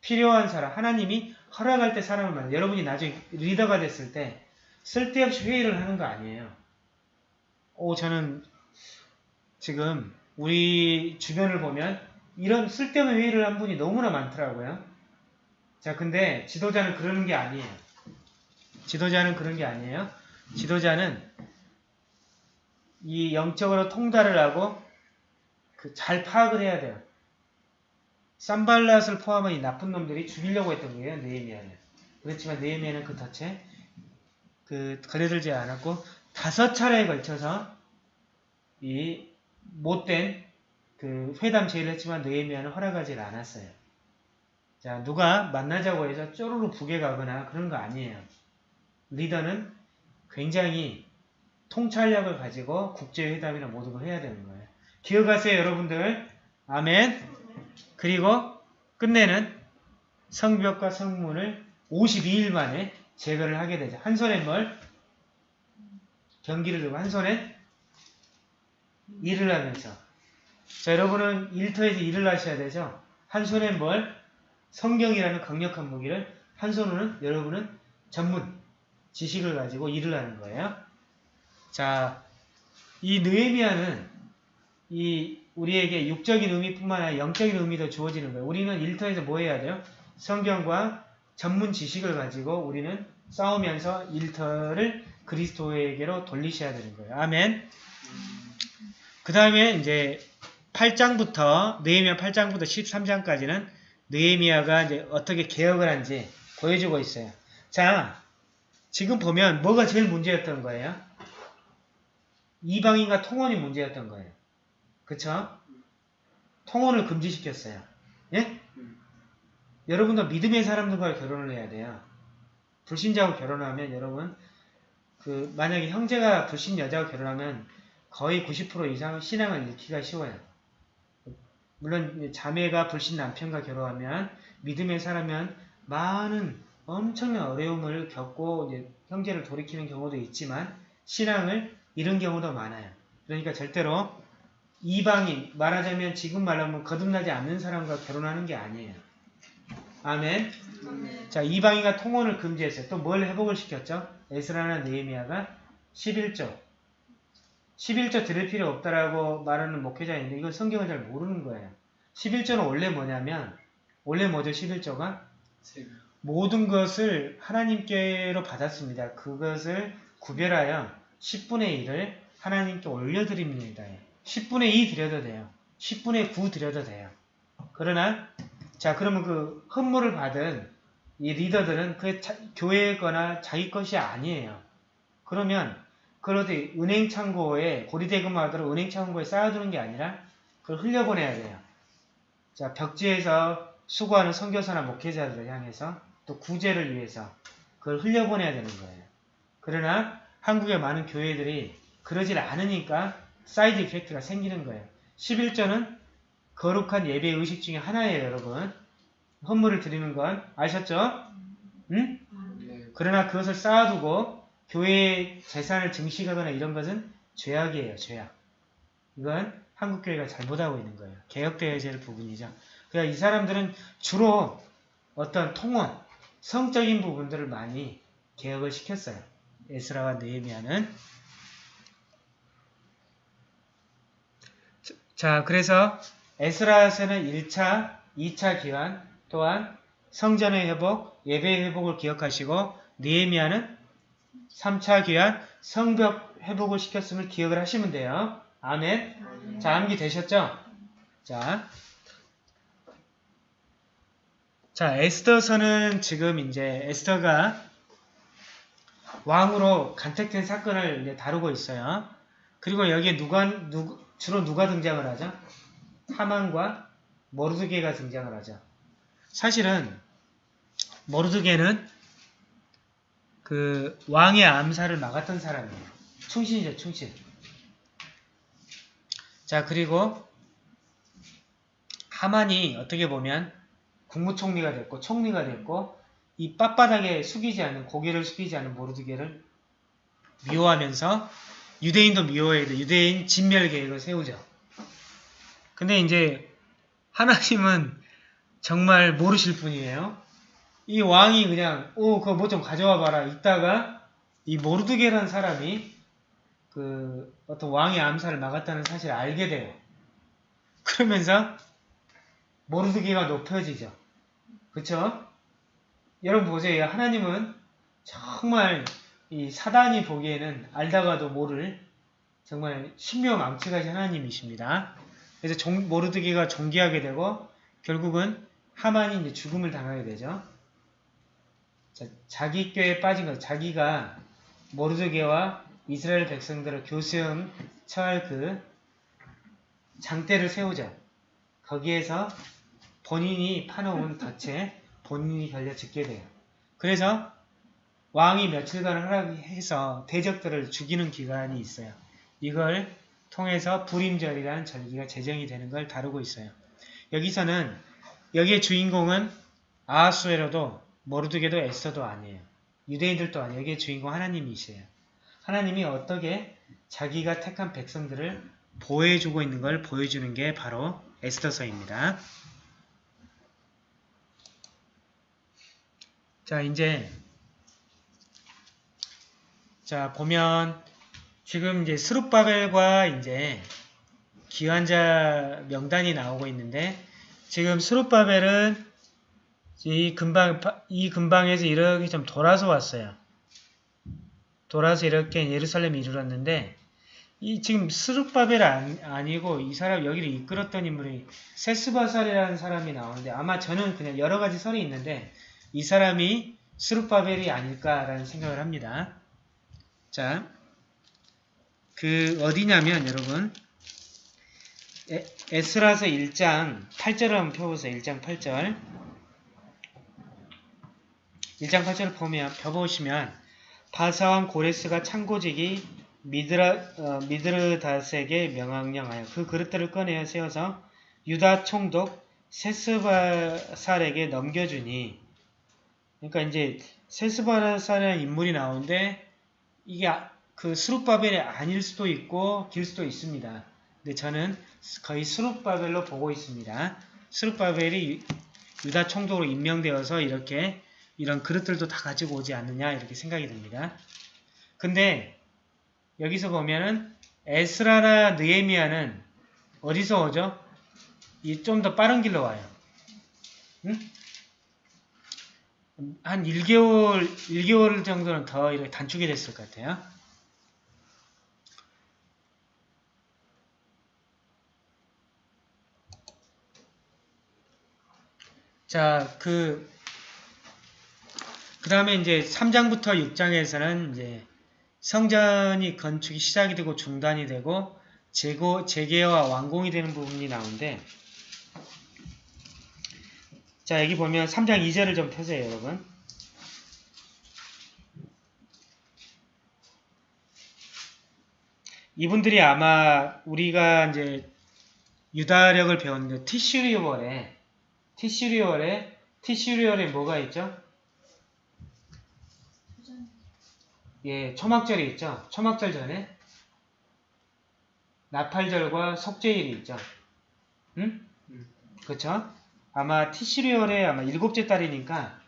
필요한 사람 하나님이 허락할 때 사람을 만나 여러분이 나중에 리더가 됐을 때 쓸데없이 회의를 하는 거 아니에요. 오 저는 지금 우리 주변을 보면 이런 쓸데없는 회의를 한 분이 너무나 많더라고요. 자 근데 지도자는 그러는 게 아니에요. 지도자는 그런 게 아니에요. 지도자는 이 영적으로 통달을 하고 그 잘 파악을 해야 돼요. 쌈발랏을 포함한 이 나쁜 놈들이 죽이려고 했던 거예요. 느헤미야를. 그렇지만 느헤미야는 그 덫에 그 걸려들지 않았고 다섯 차례에 걸쳐서 이 못된 그 회담 제의를 했지만 느헤미야는 허락하지 않았어요. 자 누가 만나자고 해서 쪼르르 북에 가거나 그런 거 아니에요. 리더는 굉장히 통찰력을 가지고 국제회담이나 모든 걸 해야 되는 거예요. 기억하세요, 여러분들. 아멘. 그리고 끝내는 성벽과 성문을 52일 만에 제거를 하게 되죠. 한 손에 뭘? 경기를 들고 한 손에 일을 하면서. 자, 여러분은 일터에서 일을 하셔야 되죠. 한 손에 뭘? 성경이라는 강력한 무기를 한 손으로는 여러분은 전문 지식을 가지고 일을 하는 거예요. 자, 이 느헤미야는 이 우리에게 육적인 의미뿐만 아니라 영적인 의미도 주어지는 거예요. 우리는 일터에서 뭐 해야 돼요? 성경과 전문 지식을 가지고 우리는 싸우면서 일터를 그리스도에게로 돌리셔야 되는 거예요. 아멘. 그 다음에 이제 8장부터 느헤미야 8장부터 13장까지는 느헤미야가 이제 어떻게 개혁을 한지 보여주고 있어요. 자, 지금 보면 뭐가 제일 문제였던 거예요? 이방인과 통혼이 문제였던 거예요. 그쵸? 통혼을 금지시켰어요. 예? 여러분도 믿음의 사람들과 결혼을 해야 돼요. 불신자하고 결혼하면 여러분 그 만약에 형제가 불신 여자하고 결혼하면 거의 90% 이상 신앙을 잃기가 쉬워요. 물론 자매가 불신 남편과 결혼하면 믿음의 사람은 많은 엄청난 어려움을 겪고 형제를 돌이키는 경우도 있지만 신앙을 잃은 경우도 많아요. 그러니까 절대로 이방인 말하자면 지금 말하면 거듭나지 않는 사람과 결혼하는 게 아니에요. 아멘. 자 이방인과 통혼을 금지했어요. 또 뭘 회복을 시켰죠? 에스라나 느헤미야가 11조 11조 들을 필요 없다라고 말하는 목회자인데 이건 성경을 잘 모르는 거예요. 11조는 원래 뭐냐면 원래 뭐죠 11조가? 모든 것을 하나님께로 받았습니다. 그것을 구별하여 10분의 1을 하나님께 올려드립니다. 10분의 2 드려도 돼요. 10분의 9 드려도 돼요. 그러나 자 그러면 그 헌물을 받은 이 리더들은 그 교회거나 자기 것이 아니에요. 그러면 어디 은행 창고에 고리대금하도록 은행 창고에 쌓아두는 게 아니라 그걸 흘려보내야 돼요. 자 벽지에서 수고하는 선교사나 목회자들을 향해서 또 구제를 위해서 그걸 흘려보내야 되는 거예요. 그러나 한국의 많은 교회들이 그러질 않으니까 side effect가 생기는 거예요. 11조는 거룩한 예배 의식 중에 하나예요, 여러분. 헌물을 드리는 건 아셨죠? 응? 그러나 그것을 쌓아두고 교회의 재산을 증식하거나 이런 것은 죄악이에요, 죄악. 이건 한국교회가 잘못하고 있는 거예요. 될 부분이죠. 그러니까 이 사람들은 주로 어떤 통원, 성적인 부분들을 많이 개혁을 시켰어요. 에스라와 느헤미야는 자, 그래서 에스라서는 1차, 2차 기환 또한 성전의 회복, 예배의 회복을 기억하시고 느헤미야는 3차 기환, 성벽 회복을 시켰음을 기억을 하시면 돼요. 아멘. 자, 암기 되셨죠? 자, 자, 에스더서는 지금 이제 에스더가 왕으로 간택된 사건을 다루고 있어요. 그리고 여기에 누가, 누, 주로 누가 등장을 하죠? 하만과 모르드게가 등장을 하죠. 사실은 모르드게는 그 왕의 암살을 막았던 사람이에요. 충신이죠, 충신. 자, 그리고 하만이 어떻게 보면 국무총리가 됐고 총리가 됐고 이 빳빳하게 숙이지 않는 고개를 숙이지 않는 모르드게를 미워하면서 유대인도 미워해야 돼. 유대인 진멸 계획을 세우죠. 근데 이제 하나님은 정말 모르실 분이에요. 이 왕이 그냥 오 그거 뭐 좀 가져와 봐라 있다가 이 모르드게라는 사람이 그 어떤 왕의 암살을 막았다는 사실을 알게 돼요. 그러면서 모르드게가 높여지죠. 그쵸? 여러분 보세요. 하나님은 정말 이 사단이 보기에는 알다가도 모를 정말 신묘망측하신 하나님이십니다. 그래서 종, 모르드게가 존귀하게 되고 결국은 하만이 이제 죽음을 당하게 되죠. 자, 자기 꾀에 빠진 것, 자기가 모르드게와 이스라엘 백성들을 교수형 처할 그 장대를 세우죠. 거기에서 본인이 파놓은 덫에 본인이 걸려 죽게 돼요. 그래서 왕이 며칠간 허락해서 대적들을 죽이는 기간이 있어요. 이걸 통해서 불임절이라는 절기가 제정이 되는 걸 다루고 있어요. 여기서는 여기의 주인공은 아하수에로도 모르드게도 에스더도 아니에요. 유대인들도 아니에요. 여기의 주인공 하나님이세요. 하나님이 어떻게 자기가 택한 백성들을 보호해주고 있는 걸 보여주는 게 바로 에스더서입니다. 자, 이제 자, 보면 지금 이제 스룹바벨과 이제 기환자 명단이 나오고 있는데 지금 스룹바벨은 이 근방 이 근방에서 이렇게 좀 돌아서 왔어요. 돌아서 이렇게 예루살렘에 이르렀는데 이 지금 스룹바벨 아니고 이 사람 여기를 이끌었던 인물이 세스바살이라는 사람이 나오는데 아마 저는 그냥 여러 가지 설이 있는데 이 사람이 스룹바벨이 아닐까라는 생각을 합니다. 자, 그 어디냐면 여러분 에, 에스라서 1장 8절을 한번 펴보세요. 1장 8절 1장 8절을 보면 펴보시면 바사왕 고레스가 창고직이 미드라, 어, 미드르닷에게 명령하여 그 그릇들을 꺼내어 세워서 유다 총독 세스바살에게 넘겨주니 그러니까 이제 세스바살이라는 인물이 나오는데 이게 아, 그 수룹바벨이 아닐 수도 있고 길 수도 있습니다. 근데 저는 거의 수룹바벨로 보고 있습니다. 수룹바벨이 유다 총독으로 임명되어서 이렇게 이런 그릇들도 다 가지고 오지 않느냐 이렇게 생각이 듭니다. 근데 여기서 보면은 에스라나 느에미아는 어디서 오죠? 이 좀 더 빠른 길로 와요. 응? 한 1개월, 1개월 정도는 더 이렇게 단축이 됐을 것 같아요. 자, 그, 그 다음에 이제 3장부터 6장에서는 이제 성전이 건축이 시작이 되고 중단이 되고 재고, 재개와 완공이 되는 부분이 나오는데 자 여기 보면 3장 2절을 좀 펴세요 여러분 이분들이 아마 우리가 이제 유다력을 배웠는데 티슈리월에 티슈리월에 티슈리월에 뭐가 있죠? 예, 초막절이 있죠. 초막절 전에 나팔절과 속죄일이 있죠. 응? 그쵸? 아마 티시리얼의 아마 일곱째 달이니까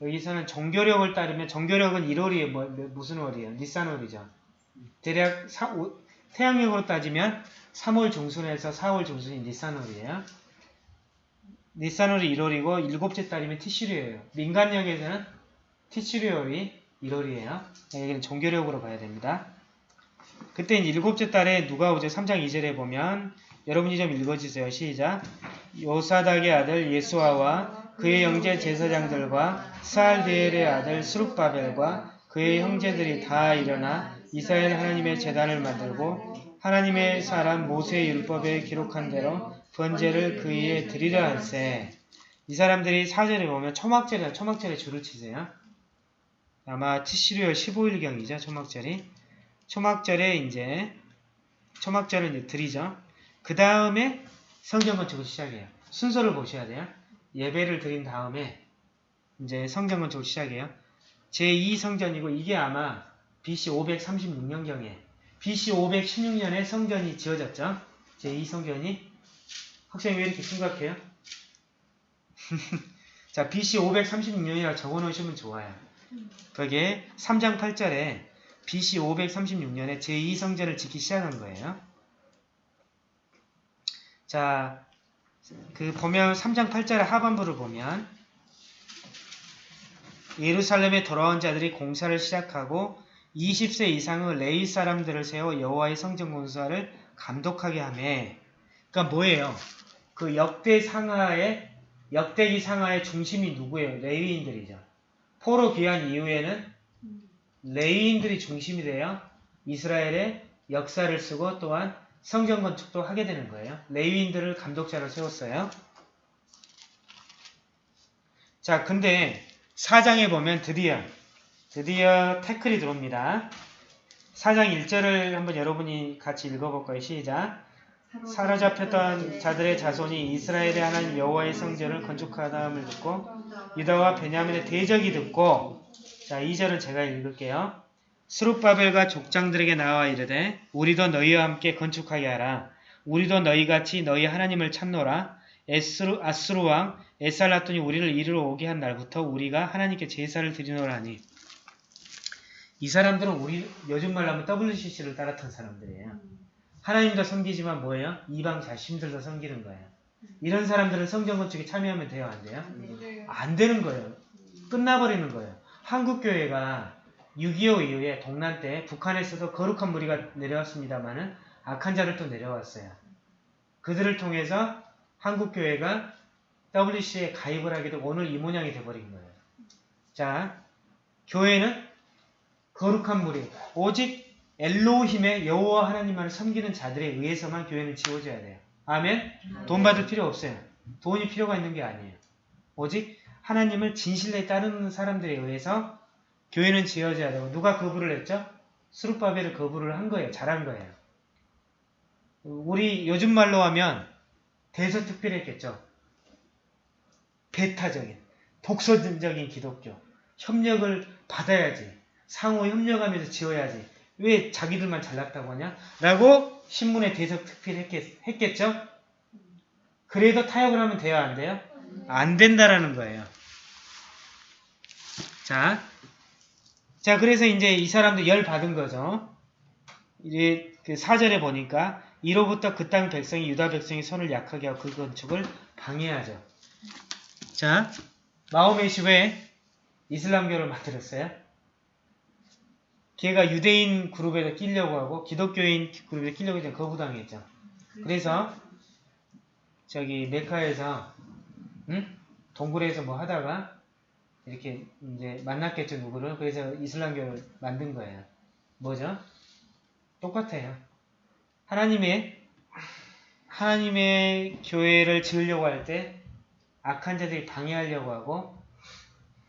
여기서는 정교력을 따르면 정교력은 1월이에요. 뭐, 무슨 월이에요? 니산월이죠. 대략 사, 오, 태양력으로 따지면 3월 중순에서 4월 중순이 니산월이에요. 니산월이 1월이고 일곱째 달이면 티시리얼이에요. 민간력에서는 티시리얼이 1월이에요. 여기는 종교력으로 봐야 됩니다. 그때 이제 일곱째 달에 누가 오죠? 3장 2절에 보면 여러분이 좀 읽어주세요. 시작. 요사닥의 아들 예수아와 그의 형제 제사장들과 스알디엘의 아들 스룹바벨과 그의 형제들이 다 일어나 이스라엘 하나님의 재단을 만들고 하나님의 사람 모세의 율법에 기록한 대로 번제를 그 위에 드리려 할세. 이 사람들이 사절에 보면 초막절에 초막절에 줄을 치세요. 아마 티시리얼 15일경이죠. 초막절이. 초막절에 이제 초막절을 이제 드리죠. 그 다음에 성전 건축을 시작해요. 순서를 보셔야 돼요. 예배를 드린 다음에 이제 성전 건축을 시작해요. 제2성전이고 이게 아마 BC 536년경에 BC 516년에 성전이 지어졌죠. 제2성전이 학생이 왜 이렇게 심각해요? 자, BC 536년이라 적어놓으시면 좋아요. 그게 3장 8절에 BC 536년에 제2성전을 짓기 시작한 거예요. 자, 그 보면 3장 8절 하반부를 보면 예루살렘에 돌아온 자들이 공사를 시작하고 20세 이상의 레이 사람들을 세워 여호와의 성전 공사를 감독하게 하며 그러니까 뭐예요? 그 역대 상하의 역대기 상하의 중심이 누구예요? 레위인들이죠. 포로 귀환 이후에는 레위인들이 중심이 돼요. 이스라엘의 역사를 쓰고 또한 성전 건축도 하게 되는 거예요. 레위인들을 감독자로 세웠어요. 자, 근데 사장에 보면 드디어 드디어 태클이 들어옵니다. 4장 1절을 한번 여러분이 같이 읽어볼까요? 시작. 사로잡혔던 자들의 자손이 이스라엘의 하나님 여호와의 성전을 건축하다함을 듣고 유다와 베냐민의 대적이 듣고 자 2절은 제가 읽을게요. 스룹바벨과 족장들에게 나와 이르되 우리도 너희와 함께 건축하게 하라. 우리도 너희같이 너희 하나님을 찾노라. 에스루, 아스루 왕 에살라톤이 우리를 이리로 오게 한 날부터 우리가 하나님께 제사를 드리노라 하니 이 사람들은 우리 요즘 말로 하면 WCC를 따랐던 사람들이에요. 하나님도 섬기지만 뭐예요? 이방 자신들도 섬기는 거예요. 이런 사람들은 성전 건축에 참여하면 돼요? 안 돼요? 안 되는 거예요. 끝나버리는 거예요. 한국교회가 6.25 이후에 동란 때 북한에서도 거룩한 무리가 내려왔습니다만은 악한 자를 또 내려왔어요. 그들을 통해서 한국교회가 WC에 가입을 하게 되고 오늘 이 모양이 돼버린 거예요. 자, 교회는 거룩한 무리, 오직 엘로힘의 여호와 하나님만을 섬기는 자들에 의해서만 교회는 지워져야 돼요. 아멘? 돈 받을 필요 없어요. 돈이 필요가 있는 게 아니에요. 오직 하나님을 진실에 따르는 사람들에 의해서 교회는 지어져야 되고 누가 거부를 했죠? 수룹바벨을 거부를 한 거예요. 잘한 거예요. 우리 요즘 말로 하면 대서특필했겠죠. 배타적인, 독서적인 기독교. 협력을 받아야지. 상호 협력하면서 지어야지. 왜 자기들만 잘났다고 하냐? 라고 신문에 대서특필했겠, 죠 그래도 타협을 하면 돼요? 안 돼요? 안 된다라는 거예요. 자, 자, 그래서 이제 이 사람도 열 받은 거죠. 이제 그 사절에 보니까 이로부터 그 땅 백성이 유다 백성이 손을 약하게 하고 그 건축을 방해하죠. 자, 마호메시 왜 이슬람교를 만들었어요? 걔가 유대인 그룹에도 끼려고 하고 기독교인 그룹에 끼려고 했더니 거부당했죠. 그래서 저기 메카에서 응? 동굴에서 뭐 하다가 이렇게 이제 만났겠죠 누구를 그래서 이슬람교를 만든 거예요. 뭐죠? 똑같아요. 하나님의 하나님의 교회를 지으려고 할 때 악한 자들이 방해하려고 하고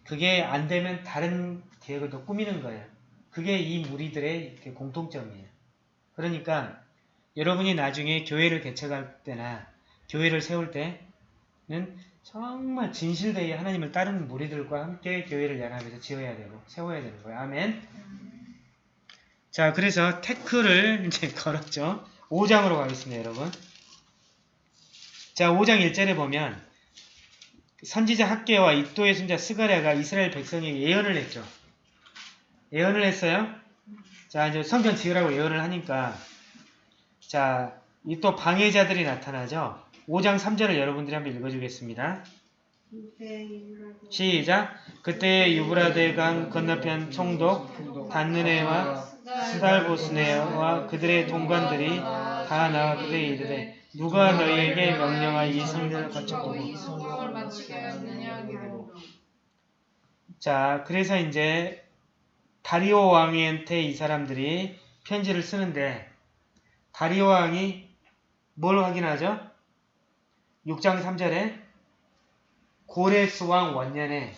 그게 안 되면 다른 계획을 더 꾸미는 거예요. 그게 이 무리들의 공통점이에요. 그러니까 여러분이 나중에 교회를 개척할 때나 교회를 세울 때는 정말 진실되게 하나님을 따르는 무리들과 함께 교회를 연합해서 지어야 되고 세워야 되는 거예요. 아멘. 자, 그래서 태클을 이제 걸었죠. 5장으로 가겠습니다, 여러분. 자, 5장 1절에 보면 선지자 학계와 이또의 손자 스가랴가 이스라엘 백성에게 예언을 했죠. 예언을 했어요. 자, 이제 성전 지으라고 예언을 하니까 자, 이 또 방해자들이 나타나죠. 5장 3절을 여러분들이 한번 읽어주겠습니다. 시작! 그때 유브라데강 건너편 총독 단느네와 스달보스네와 그들의 동관들이 다 나와 그들에게 이르되 누가 너희에게 명령하 이 성전을 건축하고 자 그래서 이제 다리오 왕한테 이 사람들이 편지를 쓰는데 다리오 왕이 뭘 확인하죠? 6장 3절에 고레스 왕 원년에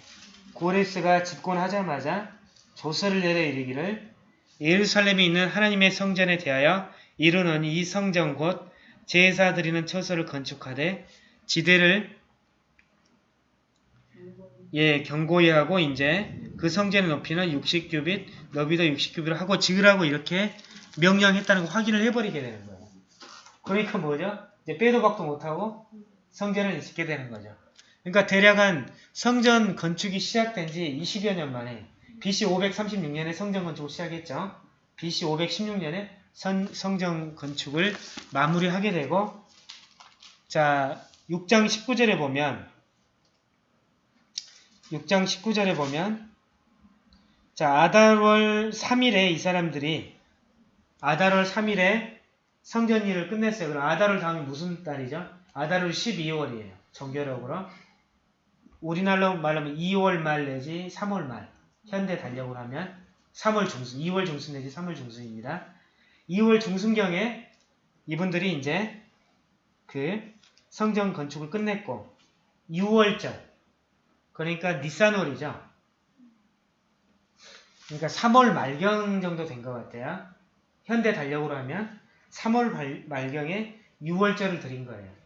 고레스가 집권하자마자 조서를 내려 이르기를 예루살렘에 있는 하나님의 성전에 대하여 이루는 이 성전 곧 제사 드리는 처소를 건축하되 지대를 예 경고히 하고 이제 그 성전의 높이는 60규빗 너비도 60규빗을 하고 지으라고 이렇게 명령했다는 거 확인을 해버리게 되는 거예요. 그러니까 뭐죠? 이제 빼도 박도 못하고 성전을 짓게 되는 거죠. 그러니까 대략 한 성전 건축이 시작된 지 20여 년 만에 BC 536년에 성전 건축을 시작했죠. BC 516년에 선, 성전 건축을 마무리하게 되고 자 6장 19절에 보면 6장 19절에 보면 자 아달월 3일에 이 사람들이 아달월 3일에 성전 일을 끝냈어요. 그럼 아달월 다음이 무슨 달이죠? 아달월 12월이에요. 정교력으로 우리나라로 말하면 2월 말 내지 3월 말 현대 달력으로 하면 3월 중순, 2월 중순 내지 3월 중순입니다. 2월 중순경에 이분들이 이제 그 성전 건축을 끝냈고 6월절 그러니까 니산월이죠. 그러니까 3월 말경 정도 된 것 같아요. 현대 달력으로 하면 3월 발- 말경에 6월절을 드린 거예요.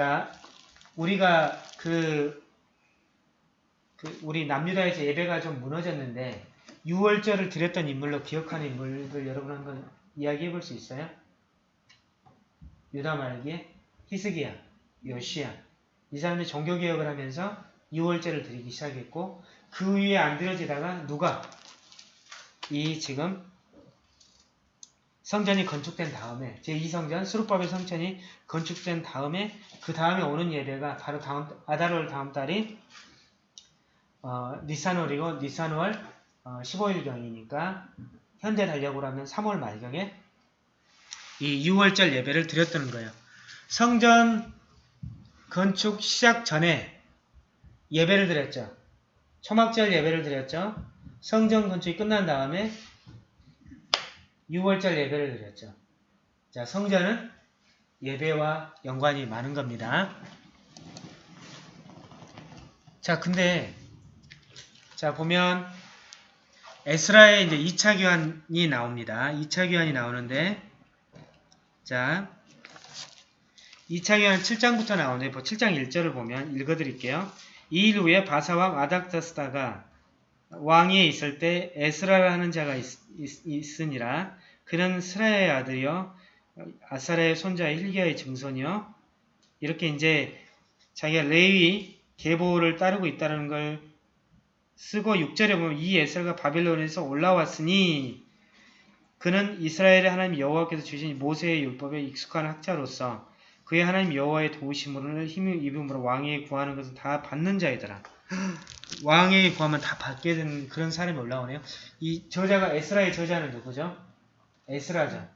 자, 우리가 그, 그 우리 남유다에서 예배가 좀 무너졌는데 6월절을 드렸던 인물로 기억하는 인물들 여러분 한번 이야기해 볼 수 있어요? 유다 말기에 히스기야, 요시야 이 사람들이 종교개혁을 하면서 6월절을 드리기 시작했고 그 위에 안 드려지다가 누가 이 지금 성전이 건축된 다음에 제2성전 수르바벨 성전이 건축된 다음에 그 다음에 오는 예배가 바로 다음 아다롤 다음 달이 어, 니산월이고 니산월 어, 15일경이니까 현대 달력으로 하면 3월 말경에 이 6월절 예배를 드렸다는 거예요. 성전 건축 시작 전에 예배를 드렸죠. 초막절 예배를 드렸죠. 성전 건축이 끝난 다음에 6월절 예배를 드렸죠. 자, 성전은 예배와 연관이 많은 겁니다. 자, 근데 자, 보면 에스라의 이제 2차 교환이 나옵니다. 2차 교환이 나오는데 자, 2차 교환 7장부터 나오는데 7장 1절을 보면 읽어드릴게요. 이 일 후에 바사왕 아닥다스다가 왕위에 있을 때 에스라라 하는 자가 있, 있, 으니라 그는 스라의 아들이요 아사라의 손자 힐기야의 증손이요 이렇게 이제 자기가 레위 계보를 따르고 있다는 걸 쓰고 6절에 보면 이 에스라가 바빌론에서 올라왔으니 그는 이스라엘의 하나님 여호와께서 주신 모세의 율법에 익숙한 학자로서 그의 하나님 여호와의 도우심으로 힘을 입음으로 왕에게 구하는 것은 다 받는 자이더라. 왕에게 구하면 다 받게 되는 그런 사람이 올라오네요. 이 저자가 에스라의 저자는 누구죠? 에스라죠.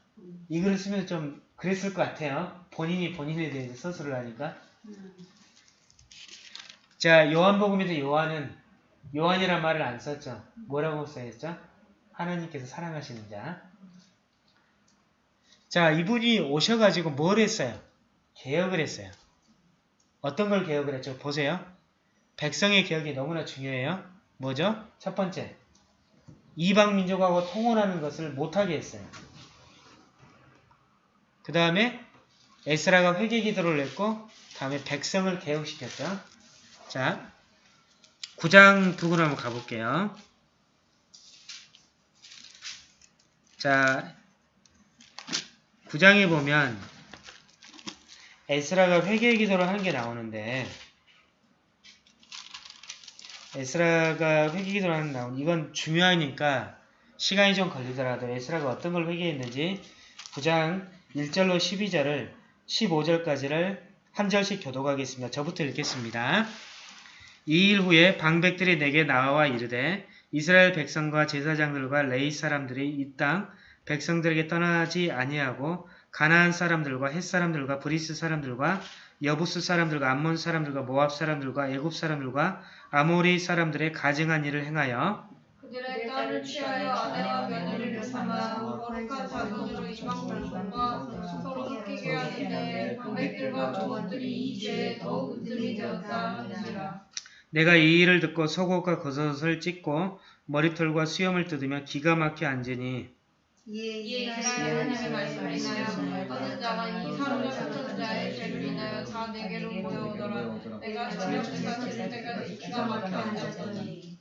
이 글을 쓰면서 좀 그랬을 것 같아요. 본인이 본인에 대해서 서술을 하니까. 자, 요한복음에서 요한은 요한이란 말을 안 썼죠. 뭐라고 써있죠? 하나님께서 사랑하시는 자. 자, 이분이 오셔가지고 뭘 했어요? 개혁을 했어요. 어떤 걸 개혁을 했죠? 보세요. 백성의 개혁이 너무나 중요해요. 뭐죠? 첫 번째, 이방 민족하고 통혼하는 것을 못하게 했어요. 그 다음에 에스라가 회개 기도를 했고 다음에 백성을 개혁시켰죠. 자, 9장 부분 한번 가볼게요. 자, 9장에 보면 에스라가 회개 기도를 하는 게 나오는데 에스라가 회개 기도를 하는 게 나오는 이건 중요하니까 시간이 좀 걸리더라도 에스라가 어떤 걸 회개했는지 9장 1절로 12절을 15절까지를 한 절씩 교독하겠습니다. 저부터 읽겠습니다. 이 일 후에 방백들이 내게 나와 이르되 이스라엘 백성과 제사장들과 레위 사람들이 이 땅 백성들에게서 떠나지 아니하고 가나안 사람들과 헷 사람들과 브리스 사람들과 여부스 사람들과 암몬 사람들과 모압 사람들과 애굽 사람들과 아모리 사람들의 가증한 일을 행하여 그들의 딸을 취하여 아내와 며느리를 삼아 거룩한 자손으로 이방 백성과 서로 섞이게 하는데 방백들과 조원들이 이 죄에 더욱 으뜸이 되었다 내가 이 일을 듣고 속옷과 겉옷을 찢고 머리털과 수염을 뜯으며 기가 막혀 앉으니 이에 하나님의 말씀을 인하여 떠는 자가 이 사람을 흩은 자의 죄를 인하여 다 내게로 모여 오더라 내가 저녁 제사 드릴 때까지 기가 막혀 앉았더니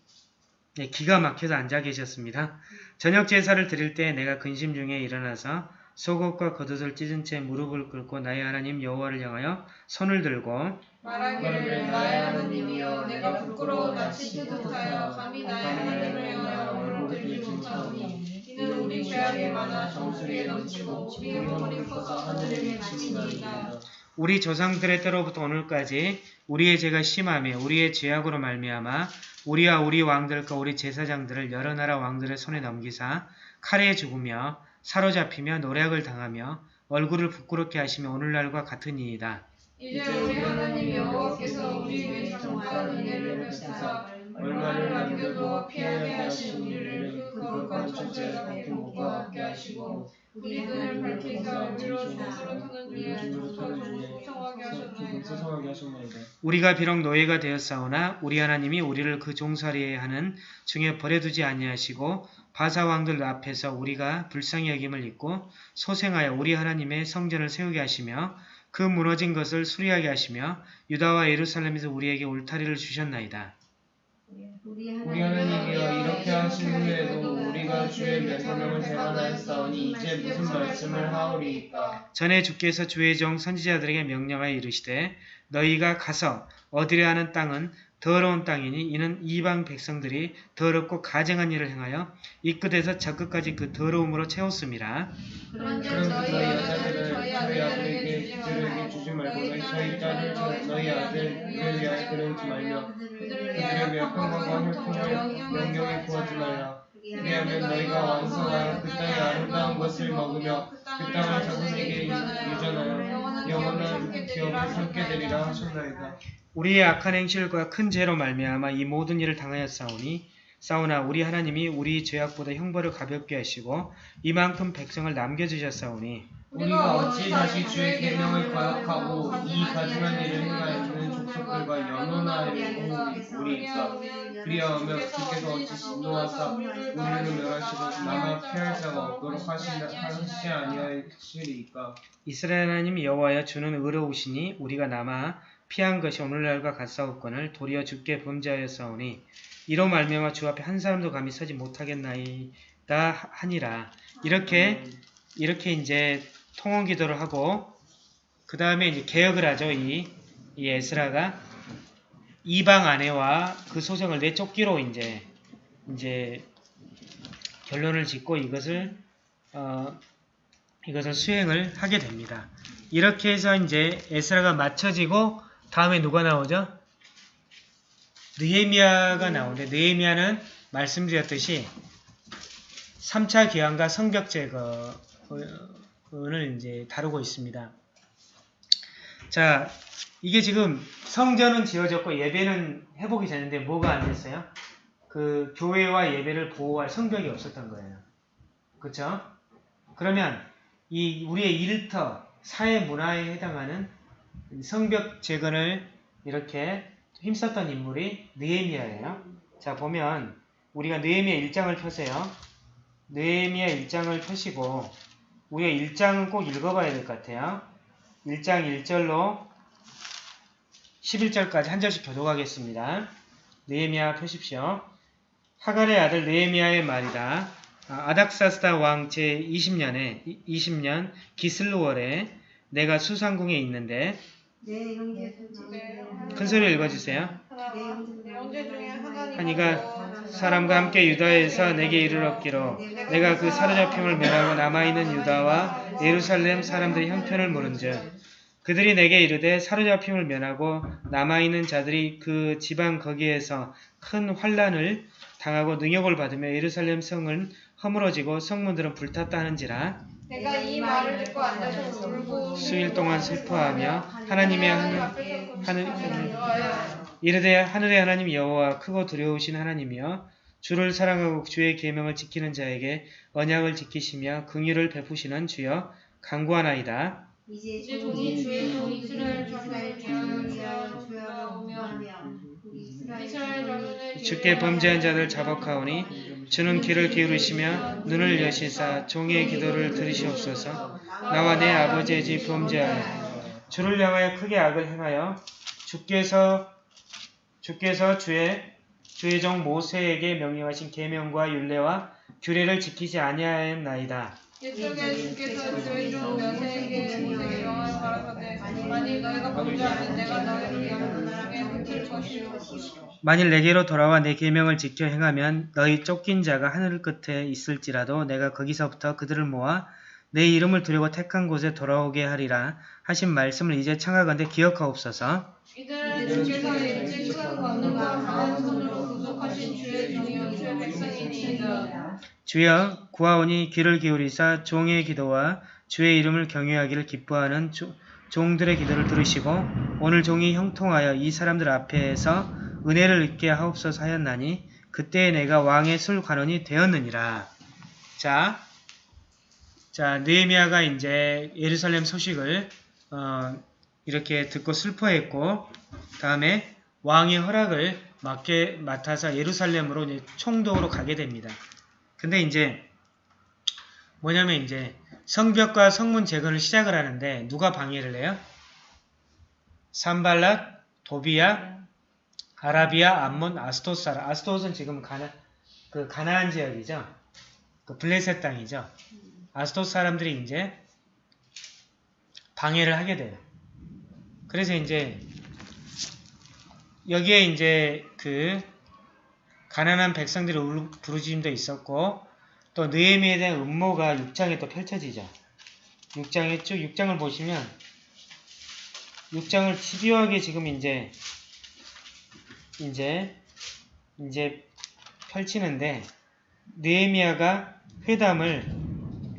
네, 기가 막혀서 앉아 계셨습니다. 저녁 제사를 드릴 때 내가 근심 중에 일어나서 속옷과 겉옷을 찢은 채 무릎을 꿇고 나의 하나님 여호와를 향하여 손을 들고 말하기를 나의 하나님이여 내가 부끄러워 낯이 뜨뜻하여 감히 나의 하나님을 향하여 얼굴 들지 못하오니 이는 우리 죄악이 많아 정수리에 넘치고 우리의 영혼이 커서 하늘에 미치니이다 우리 조상들의 때로부터 오늘까지 우리의 죄가 심하며 우리의 죄악으로 말미암아 우리와 우리 왕들과 우리 제사장들을 여러 나라 왕들의 손에 넘기사 칼에 죽으며 사로잡히며 노략을 당하며 얼굴을 부끄럽게 하시며 오늘날과 같으니이다. 이제 우리 하나님 여호와께서 우리 위에 정말 은혜를 베푸사 얼마를 남겨도 피하게 하신 우리를 그 거룩한 천지가 복과 함께 하시고 우리 눈을 밝히사 우리로 죽음으로 타는 중에 소성하게 조금 하셨나이다. 우리가 비록 노예가 되었사오나 우리 하나님이 우리를 그 종살이에 하는 중에 버려두지 아니하시고 바사 왕들 앞에서 우리가 불쌍히 여김을 입고 소생하여 우리 하나님의 성전을 세우게 하시며 그 무너진 것을 수리하게 하시며 유다와 예루살렘에서 우리에게 울타리를 주셨나이다. 우리 하나님이여 이렇게 하신 후에도 우리가 주의 명령을 대반하였사오니 이제 무슨 말씀을 하오리이까? 전에 주께서 주의 종 선지자들에게 명령하여 이르시되 너희가 가서 얻으려 하는 땅은 더러운 땅이니 이는 이방 백성들이 더럽고 가증한 일을 행하여 이 끝에서 저 끝까지 그 더러움으로 채웠음이라. 그런즉 너희 여자들을 저희 아들에게 주지 말고 저희 딸을 저- 너희 아들을 위하여 그러지 말며 그들을 위하여 위하여 평강과 혈통을 영영에 구하지 말라 왜냐하면 너희가 왕성하여 그 땅의 아름다운 것을 먹으며 그 땅을 자손에게 유전하여 영원한 기업을 삼게 되리라 하셨나이다. 우리의 악한 행실과 큰 죄로 말미암아 이 모든 일을 당하였사오니 사오나 우리 하나님이 우리 죄악보다 형벌을 가볍게 하시고 이만큼 백성을 남겨주셨사오니 우리가 어찌 다시 주의 계명을 거역하고 이 가증한 일을 행하였는 족속들과 연원하리고 우리가 그리하오며 주께서 어찌 진노하사 우리를 멸하시고 남아 피할 자가 없도록 하신다. 하시 아니하시리이까? 이스라엘 하나님 여호와여 주는 의로우시니 우리가 남아 피한 것이 오늘날과 같사옵건을 도리어 주께 범죄하였사오니 이로 말미암아 주 앞에 한 사람도 감히 서지 못하겠나이다 하니라. 이렇게 이렇게 이제 통원 기도를 하고 그 다음에 이제 개혁을 하죠 이, 이 에스라가 이방 아내와 그 소생을 내쫓기로 이제 이제 결론을 짓고 이것을 어, 이것을 수행을 하게 됩니다. 이렇게 해서 이제 에스라가 맞춰지고 다음에 누가 나오죠? 느헤미야가 나오는데 느헤미야는 말씀드렸듯이 3차 기한과 성벽 제거를 이제 다루고 있습니다. 자, 이게 지금 성전은 지어졌고 예배는 회복이 되는데 뭐가 안 됐어요? 그 교회와 예배를 보호할 성벽이 없었던 거예요. 그렇죠? 그러면 이 우리의 일터, 사회 문화에 해당하는 성벽 재건을 이렇게 힘썼던 인물이 느헤미야예요. 자 보면 우리가 느헤미야 1장을 펴세요. 느헤미야 1장을 펴시고 우리가 1장은 꼭 읽어봐야 될 것 같아요. 1장 1절로 11절까지 한 절씩 교독하겠습니다. 느헤미야 펴십시오. 하갈의 아들 느헤미야의 말이다. 아, 아닥사스다 왕 제20년에 20년 기슬루월에 내가 수상궁에 있는데 네, 큰 소리로 읽어주세요. 하나님 하니가 사람과 함께 유다에서 내게 이르렀기로 내가 그 사로잡힘을 멸하고 남아있는 유다와 예루살렘 사람들의 형편을 물은즉 그들이 내게 이르되 사로잡힘을 면하고 남아있는 자들이 그 지방 거기에서 큰 환란을 당하고 능욕을 받으며 예루살렘 성은 허물어지고 성문들은 불탔다 하는지라 내가 이 말을 듣고 앉아서 울고 수일 동안 슬퍼하며 하나님의 하늘 하늘 하늘 이르되 하늘의 하나님 여호와 크고 두려우신 하나님이여 주를 사랑하고 주의 계명을 지키는 자에게 언약을 지키시며 긍휼을 베푸시는 주여 간구하나이다. 이제 이제 종이 주의 종 이스라엘 자손을 자손의 주께 범죄한 자들 자복하오니 주는 귀를 기울이시며 눈을 여시사 종의 기도를 들으시옵소서 나와 내 아버지의 집 범죄하여 주를 향하여 크게 악을 행하여 주께서 주께서 주의 주의 종 모세에게 명령하신 계명과 율례와 규례를 지키지 아니하였나이다. 이쪽에 주께서 주의 종 여세에게 모세에게 명하여 가라사대 만일 너희가 범죄하면 내가 너희를 위하여 나중에 흩을 것이요 만일 내게로 돌아와 내 계명을 지켜 행하면 너희 쫓긴 자가 하늘 끝에 있을지라도 내가 거기서부터 그들을 모아 내 이름을 두려고 택한 곳에 돌아오게 하리라 하신 말씀을 이제 청하건대 기억하옵소서. 이들은 주께서 일찍 큰 권능과 강한 손으로 구속하신 주의 종이요 주의 백성이니이다 주여 구하오니 귀를 기울이사 종의 기도와 주의 이름을 경외하기를 기뻐하는 조- 종들의 기도를 들으시고 오늘 종이 형통하여 이 사람들 앞에서 은혜를 입게 하옵소서 하였나니 그때에 내가 왕의 술 관원이 되었느니라. 자, 자, 느헤미야가 이제 예루살렘 소식을 어, 이렇게 듣고 슬퍼했고 다음에 왕의 허락을 맡게 맡아서 예루살렘으로 총독으로 가게 됩니다. 근데 이제 뭐냐면 이제 성벽과 성문 재건을 시작을 하는데 누가 방해를 해요? 산발랏, 도비야, 아라비아, 암몬, 아스토스라. 아스토스는 지금 가나 그 가나안 지역이죠. 그 블레셋 땅이죠. 아스토스 사람들이 이제 방해를 하게 돼요. 그래서 이제 여기에 이제 그 가난한 백성들의 울- 부르짖음도 있었고 또 느헤미에 대한 음모가 6장에 또 펼쳐지죠. 6장에 쭉 6장을 보시면 6장을 집요하게 지금 이제 이제 이제 펼치는데 느헤미야가 회담을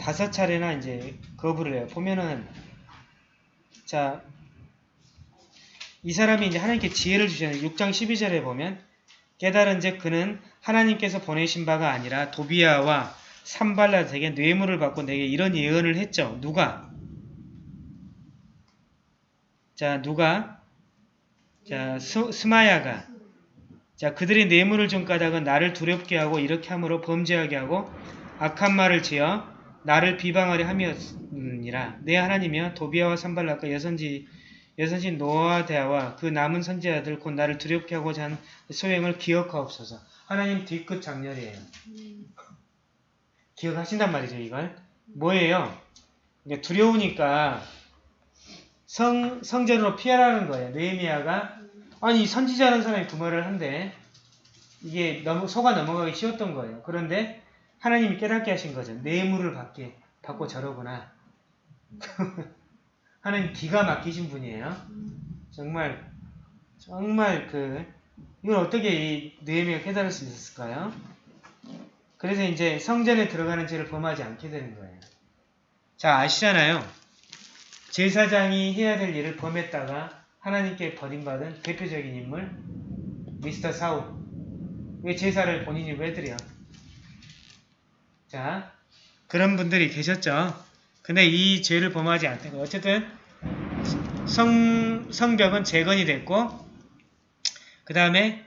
다섯 차례나 이제 거부를 해요. 보면은 자, 이 사람이 이제 하나님께 지혜를 주셨는데 6장 12절에 보면 깨달은 즉 그는 하나님께서 보내신 바가 아니라 도비야와 산발라에게 뇌물을 받고 내게 이런 예언을 했죠. 누가? 자, 누가? 자, 스, 스마야가 자, 그들이 뇌물을 준 까닭은 나를 두렵게 하고 이렇게 함으로 범죄하게 하고 악한 말을 지어 나를 비방하려 함이었느니라. 내 하나님이여 도비아와 산발락과 여선지 여선신 노아대아와 그 남은 선지자들 곧 나를 두렵게 하고자 하는 소행을 기억하옵소서. 하나님 뒤끝 장렬이에요. 기억하신단 말이죠, 이걸. 뭐예요? 두려우니까 성, 성전으로 피하라는 거예요. 느헤미야가 아니 선지자라는 사람이 그 말을 한데 이게 너무 속아 넘어가기 쉬웠던 거예요. 그런데 하나님이 깨닫게 하신 거죠. 뇌물을 받게 받고 저러구나. 하나님 기가 막히신 분이에요. 정말 정말 그 이걸 어떻게 이 느헤미가 깨달을 수 있었을까요? 그래서 이제 성전에 들어가는 죄를 범하지 않게 되는 거예요. 자 아시잖아요. 제사장이 해야 될 일을 범했다가 하나님께 버림받은 대표적인 인물 미스터 사울 왜 제사를 본인이 왜 드려? 자 그런 분들이 계셨죠. 근데 이 죄를 범하지 않던 거 어쨌든 성, 성벽은 재건이 됐고 그 다음에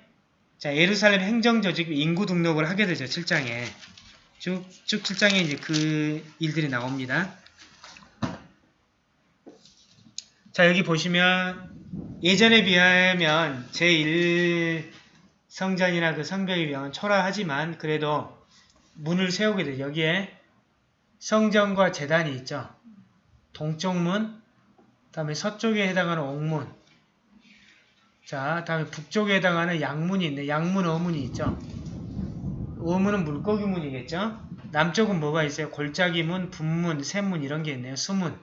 자 예루살렘 행정조직 인구 등록을 하게 되죠. 7장에 쭉, 쭉 7장에 이제 그 일들이 나옵니다. 자 여기 보시면 예전에 비하면 제1 성전이나 그 성벽에 비하면 초라하지만 그래도 문을 세우게 되죠. 여기에 성전과 재단이 있죠. 동쪽 문, 다음에 서쪽에 해당하는 옥문, 자 다음에 북쪽에 해당하는 양문이 있네. 양문 어문이 있죠. 어문은 물고기 문이겠죠. 남쪽은 뭐가 있어요? 골짜기 문, 분문, 샘문 이런 게 있네요. 수문.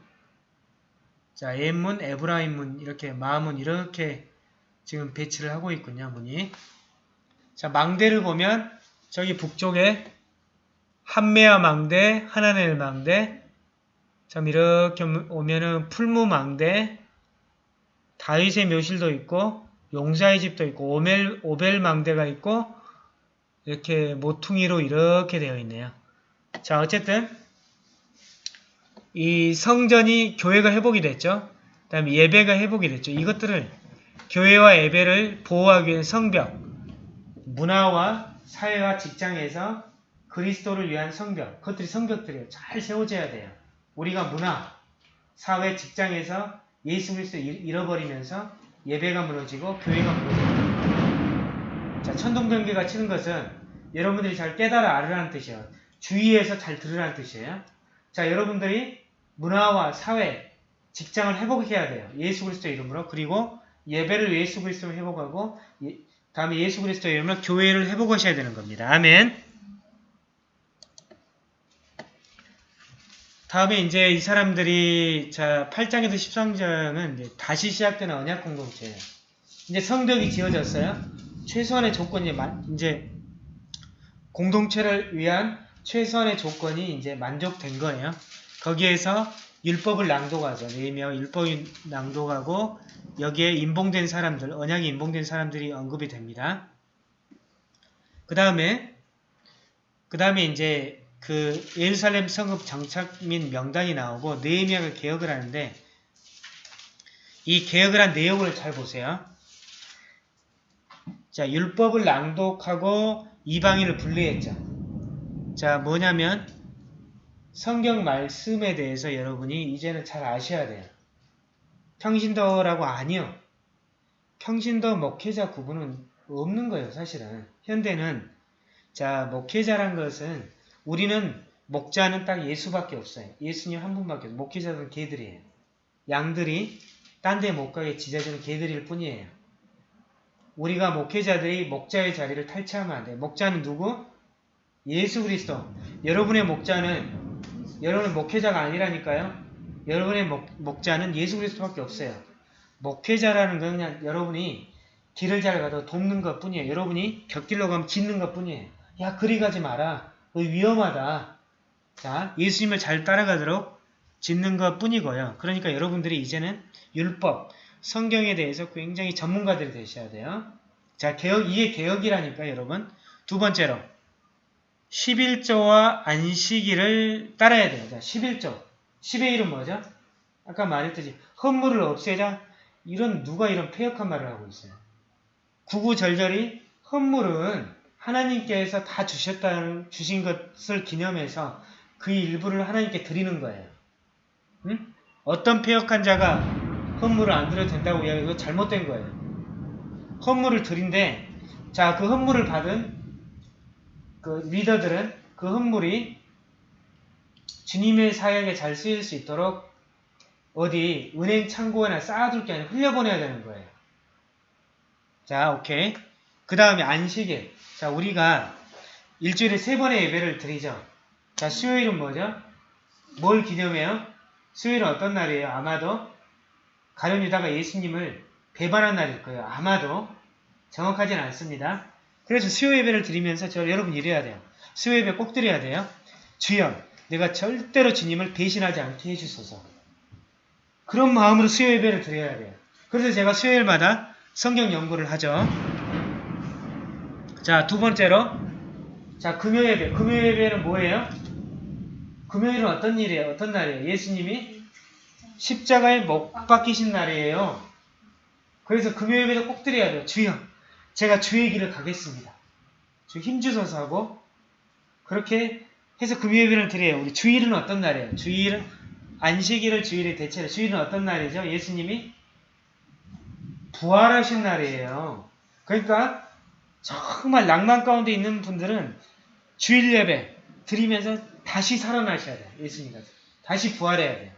자, 엠문, 에브라임 문 이렇게 마문 이렇게 지금 배치를 하고 있군요. 문이. 자, 망대를 보면 저기 북쪽에 한메아 망대, 하나넬 망대 참 이렇게 오면은 풀무 망대 다윗의 묘실도 있고 용사의 집도 있고 오멜, 오벨 망대가 있고 이렇게 모퉁이로 이렇게 되어 있네요. 자 어쨌든 이 성전이 교회가 회복이 됐죠. 그 다음에 예배가 회복이 됐죠. 이것들을 교회와 예배를 보호하기 위한 성벽, 문화와 사회와 직장에서 그리스도를 위한 성벽, 그것들이 성벽들이에요. 잘 세워져야 돼요. 우리가 문화, 사회, 직장에서 예수 그리스도 잃어버리면서 예배가 무너지고 교회가 무너집니다. 자, 천둥번개가 치는 것은 여러분들이 잘 깨달아 알으라는 뜻이에요. 주의해서 잘 들으라는 뜻이에요. 자, 여러분들이 문화와 사회, 직장을 회복해야 돼요. 예수 그리스도 이름으로. 그리고 예배를 예수 그리스도로 회복하고 예, 다음에 예수 그리스도 이름으로 교회를 회복하셔야 되는 겁니다. 아멘. 다음에 이제 이 사람들이 자 8장에서 13장은 이제 다시 시작되는 언약 공동체예요. 이제 성벽이 지어졌어요. 최소한의 조건이 이제 공동체를 위한 최소한의 조건이 이제 만족된 거예요. 거기에서 율법을 낭독하죠. 네명 율법을 낭독하고 여기에 인봉된 사람들, 언약이 인봉된 사람들이 언급이 됩니다. 그 다음에 그 다음에 이제 그 예루살렘 성읍 정착 민 명단이 나오고 느헤미야가 개혁을 하는데 이 개혁을 한 내용을 잘 보세요. 자, 율법을 낭독하고 이방인을 분리했죠. 자, 뭐냐면 성경 말씀에 대해서 여러분이 이제는 잘 아셔야 돼요. 평신도라고 아니요. 평신도 목회자 구분은 없는 거예요, 사실은. 현대는 자, 목회자란 것은 우리는 목자는 딱 예수밖에 없어요. 예수님 한 분밖에 없어요. 목회자들은 개들이에요. 양들이 딴 데 못 가게 지져주는 개들일 뿐이에요. 우리가 목회자들이 목자의 자리를 탈취하면 안 돼요. 목자는 누구? 예수 그리스도. 여러분의 목자는 여러분의 목회자가 아니라니까요. 여러분의 목, 목자는 예수 그리스도밖에 없어요. 목회자라는 건 그냥 여러분이 길을 잘 가도 돕는 것 뿐이에요. 여러분이 곁길로 가면 짓는 것 뿐이에요. 야 그리 가지 마라. 너 위험하다. 자 예수님을 잘 따라가도록 짓는 것 뿐이고요. 그러니까 여러분들이 이제는 율법, 성경에 대해서 굉장히 전문가들이 되셔야 돼요. 자 개혁, 이게 개혁이라니까 여러분. 두 번째로 11조와 안식일을 따라야 돼요. 자 11조. 10의 1은 뭐죠? 아까 말했듯이 헌물을 없애자 이런 누가 이런 폐역한 말을 하고 있어요. 구구절절히 헌물은 하나님께서 다 주셨다는 주신 것을 기념해서 그 일부를 하나님께 드리는 거예요. 응? 어떤 폐역한 자가 헌물을 안 드려도 된다고 이야기 이거 잘못된 거예요. 헌물을 드린데 자 그 헌물을 받은 그 리더들은 그 헌물이 주님의 사역에 잘 쓰일 수 있도록 어디 은행 창고에나 쌓아둘 게 아니라 흘려보내야 되는 거예요. 자, 오케이. 그 다음에 안식일. 자, 우리가 일주일에 세 번의 예배를 드리죠. 자, 수요일은 뭐죠? 뭘 기념해요? 수요일은 어떤 날이에요? 아마도 가룟 유다가 예수님을 배반한 날일 거예요. 아마도 정확하진 않습니다. 그래서 수요 예배를 드리면서 저 여러분 이래야 돼요. 수요 예배 꼭 드려야 돼요. 주여, 내가 절대로 주님을 배신하지 않게 해주소서. 그런 마음으로 수요 예배를 드려야 돼요. 그래서 제가 수요일마다 성경 연구를 하죠. 자, 두 번째로 자, 금요 예배. 금요 예배는 뭐예요? 금요일은 어떤 일이에요? 어떤 날이에요? 예수님이 십자가에 못 박히신 날이에요. 그래서 금요 예배도 꼭 드려야 돼요. 주여, 제가 주의 길을 가겠습니다. 주 힘주소서 하고 그렇게 해서 금요 예배를 드려요. 우리 주일은 어떤 날이에요? 주일은 안식일을 주일에 대체로 주일은 어떤 날이죠? 예수님이 부활하신 날이에요. 그러니까 정말 낭만 가운데 있는 분들은 주일 예배 드리면서 다시 살아나셔야 돼요. 예수님과 다시 부활해야 돼요.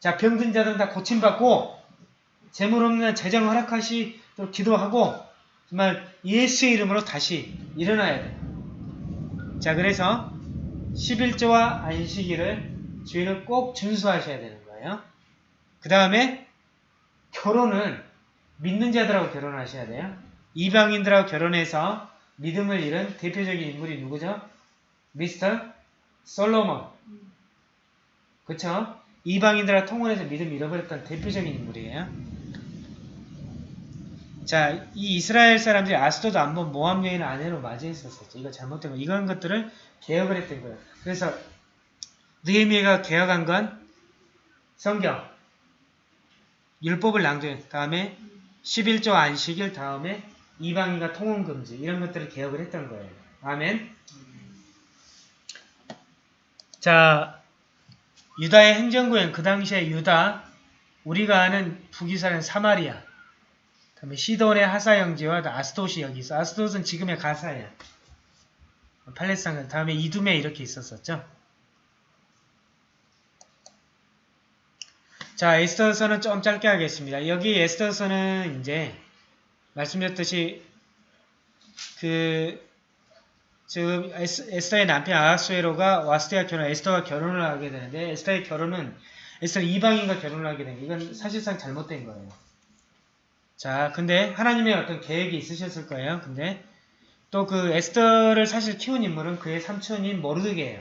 자 병든 자들은 다 고침받고 재물 없는 재정 허락하시도록 기도하고 정말 예수의 이름으로 다시 일어나야 돼요. 자 그래서 11조와 안식일을 주일을 꼭 준수하셔야 되는 거예요. 그 다음에 결혼은 믿는 자들하고 결혼하셔야 돼요. 이방인들하고 결혼해서 믿음을 잃은 대표적인 인물이 누구죠? 미스터 솔로몬. 그쵸? 이방인들하고 통혼해서 믿음 잃어버렸던 대표적인 인물이에요. 자, 이 이스라엘 사람들이 아스도도 안본 모함 여인을 아내로 맞이했었었죠. 이거 잘못된 거. 이런 것들을 개혁을 했던 거예요. 그래서 느헤미야가 개혁한 건 성경, 율법을 낭독해 다음에 11조 안식일 다음에 이방인과 통혼 금지 이런 것들을 개혁을 했던 거예요. 아멘. 자, 유다의 행정구역 그 당시에 유다 우리가 아는 북이스라엘 사마리아 다음에 시돈의 하사 영지와 아스돗이 여기 있어. 아스돗은 지금의 가사예요. 팔레스타인 다음에 이둠에 이렇게 있었었죠. 자, 에스더서는 좀 짧게 하겠습니다. 여기 에스더서는 이제 말씀드렸듯이 그 지금 에스더의 남편 아하수에로가 와스테와 결혼, 에스더와 결혼을 하게 되는데 에스더의 결혼은 에스더 이방인과 결혼을 하게 된 이건 사실상 잘못된 거예요. 자, 근데 하나님의 어떤 계획이 있으셨을 거예요. 근데 또 그 에스더를 사실 키운 인물은 그의 삼촌인 모르드게예요.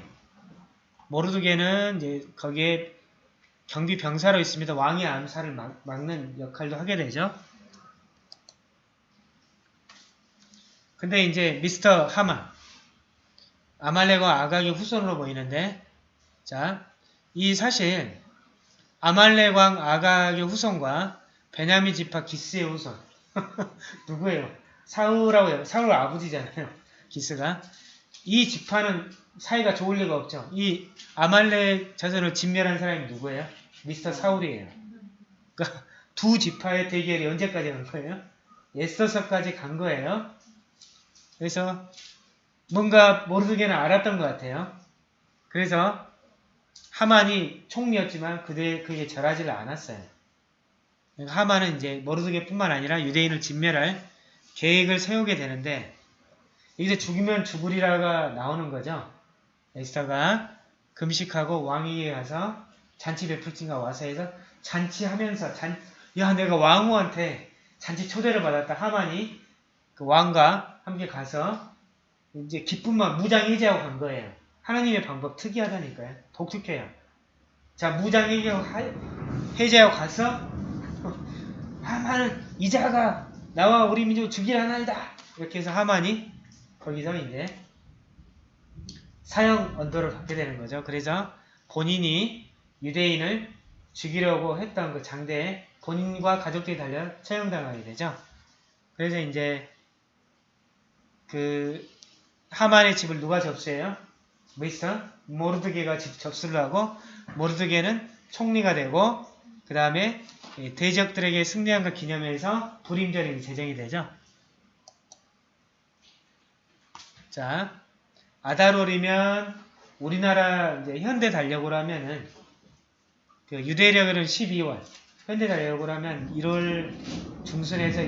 모르드게는 이제 거기에 경비 병사로 있습니다. 왕의 암살을 막, 막는 역할도 하게 되죠. 근데 이제 미스터 하만 아말렉과 아각의 후손으로 보이는데 자, 이 사실 아말렉 왕 아각의 후손과 베냐민 지파 기스의 후손 누구예요? 사울하고 해요. 사울 아버지잖아요. 기스가 이 지파는 사이가 좋을 리가 없죠. 이 아말렉 자손을 진멸한 사람이 누구예요? 미스터 사울이에요. 그러니까 두 지파의 대결이 언제까지 간 거예요? 에스더서까지 간 거예요. 그래서 뭔가 모르드게는 알았던 것 같아요. 그래서 하만이 총리였지만 그대 그게 절하지를 않았어요. 그러니까 하만은 이제 모르드게뿐만 아니라 유대인을 진멸할 계획을 세우게 되는데 여기서 죽이면 죽으리라가 나오는 거죠. 에스더가 금식하고 왕위에 가서 잔치 베풀진가 와서 해서 잔치하면서 잔, 야 내가 왕후한테 잔치 초대를 받았다 하만이 그 왕과 함께 가서 이제 기쁨만 무장 해제하고 간 거예요. 하나님의 방법 특이하다니까요. 독특해요. 자 무장 해제하고, 해제하고 가서 하만은 이자가 나와 우리 민족 죽일 하나이다. 이렇게 해서 하만이 거기서 이제 사형 언도를 받게 되는 거죠. 그래서 본인이 유대인을 죽이려고 했던 그 장대에 본인과 가족들이 달려 처형당하게 되죠. 그래서 이제 그 하만의 집을 누가 접수해요? 미스터 모르드게가 집 접수를 하고 모르드게는 총리가 되고 그 다음에 대적들에게 승리한 것 기념해서 불임절이 제정이 되죠. 자, 아다롤이면 우리나라 이제 현대 달력으로 하면은 그 유대력으로는 12월, 현대 달력으로 하면 1월 중순에서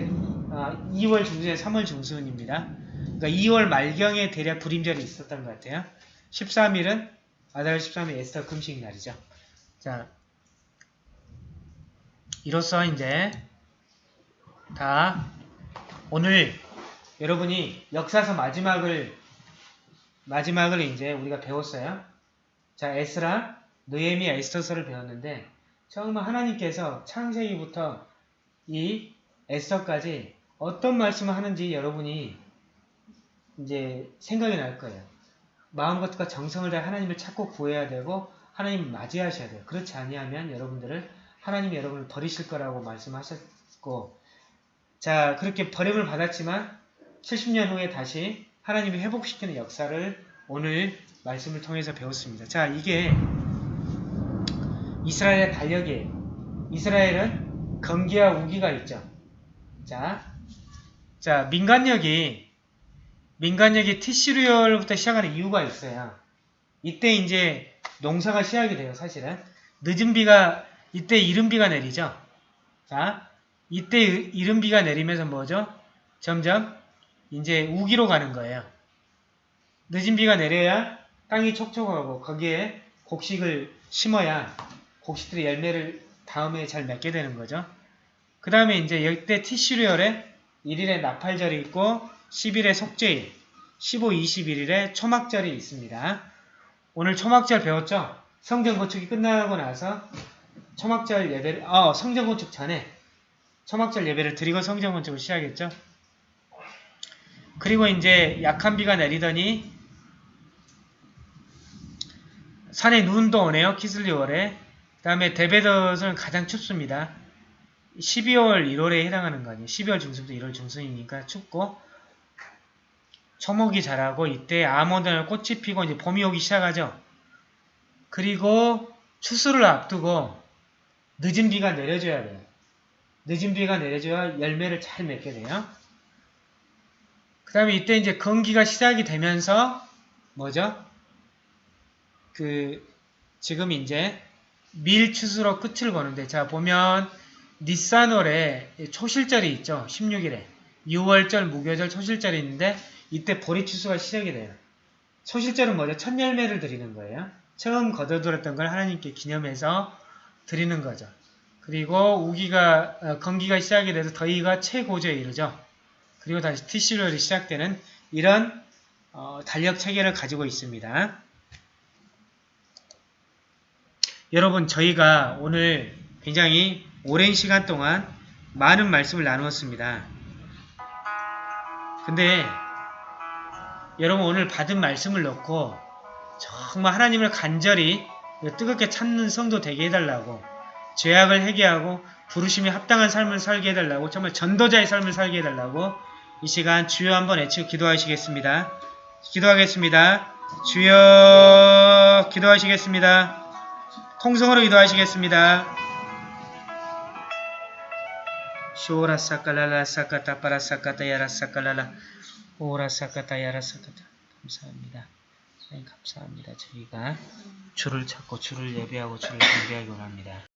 아, 2월 중순에서 3월 중순입니다. 그러니까 2월 말경에 대략 불임절이 있었던 것 같아요. 13일은 아다롤 13일 에스터 금식 날이죠. 자, 이로써 이제 다 오늘 여러분이 역사서 마지막을 마지막을 이제 우리가 배웠어요. 자, 에스라, 느헤미야, 에스더서를 배웠는데 정말 하나님께서 창세기부터 이 에스더까지 어떤 말씀을 하는지 여러분이 이제 생각이 날 거예요. 마음과 정성을 다해 하나님을 찾고 구해야 되고 하나님을 맞이하셔야 돼요. 그렇지 아니하면 여러분들을 하나님이 여러분을 버리실 거라고 말씀하셨고 자 그렇게 버림을 받았지만 70년 후에 다시 하나님이 회복시키는 역사를 오늘 말씀을 통해서 배웠습니다. 자 이게 이스라엘의 달력이에요. 이스라엘은 검기와 우기가 있죠. 자, 자 민간력이 민간력이 티시루열부터 시작하는 이유가 있어요. 이때 이제 농사가 시작이 돼요. 사실은 늦은 비가 이때 이른 비가 내리죠. 자, 이때 이른 비가 내리면서 뭐죠? 점점 이제 우기로 가는 거예요. 늦은 비가 내려야 땅이 촉촉하고 거기에 곡식을 심어야 곡식들이 열매를 다음에 잘 맺게 되는 거죠. 그 다음에 이제 이때 티슈리얼에 1일에 나팔절이 있고 10일에 속죄일, 15, 21일에 초막절이 있습니다. 오늘 초막절 배웠죠? 성전 건축이 끝나고 나서 초막절 예배를, 어, 성전 건축 전에 초막절 예배를 드리고 성전 건축을 시작했죠. 그리고 이제 약한 비가 내리더니 산에 눈도 오네요. 키슬리월에. 그 다음에 데베더스는 가장 춥습니다. 12월, 1월에 해당하는 거 아니에요. 12월 중순부터 1월 중순이니까 춥고 초목이 자라고 이때 아몬드나 꽃이 피고 이제 봄이 오기 시작하죠. 그리고 추수를 앞두고 늦은 비가 내려줘야 돼요. 늦은 비가 내려줘야 열매를 잘 맺게 돼요. 그 다음에 이때 이제 건기가 시작이 되면서 뭐죠? 그 지금 이제 밀추수로 끝을 보는데 자 보면 니산월에 초실절이 있죠. 16일에 6월절, 무교절, 초실절이 있는데 이때 보리 추수가 시작이 돼요. 초실절은 뭐죠? 첫 열매를 드리는 거예요. 처음 거둬들었던 걸 하나님께 기념해서 드리는 거죠. 그리고 우기가 어, 건기가 시작이 돼서 더위가 최고조에 이르죠. 그리고 다시 티슈럴이 시작되는 이런 어, 달력 체계를 가지고 있습니다. 여러분 저희가 오늘 굉장히 오랜 시간 동안 많은 말씀을 나누었습니다. 근데 여러분 오늘 받은 말씀을 놓고 정말 하나님을 간절히 뜨겁게 찾는 성도 되게 해달라고 죄악을 회개하고 부르심에 합당한 삶을 살게 해달라고 정말 전도자의 삶을 살게 해달라고 이 시간 주여 한번 외치고 기도하시겠습니다. 기도하겠습니다. 주여 기도하시겠습니다. 통성으로 기도하시겠습니다. 쇼라 사카라라 사카타 파라 사카타 야라 사카라라 오라 사카타 야라 사카타 감사합니다. 감사합니다. 저희가 주를 찾고 주를 예배하고 주를 경배하기 원합니다.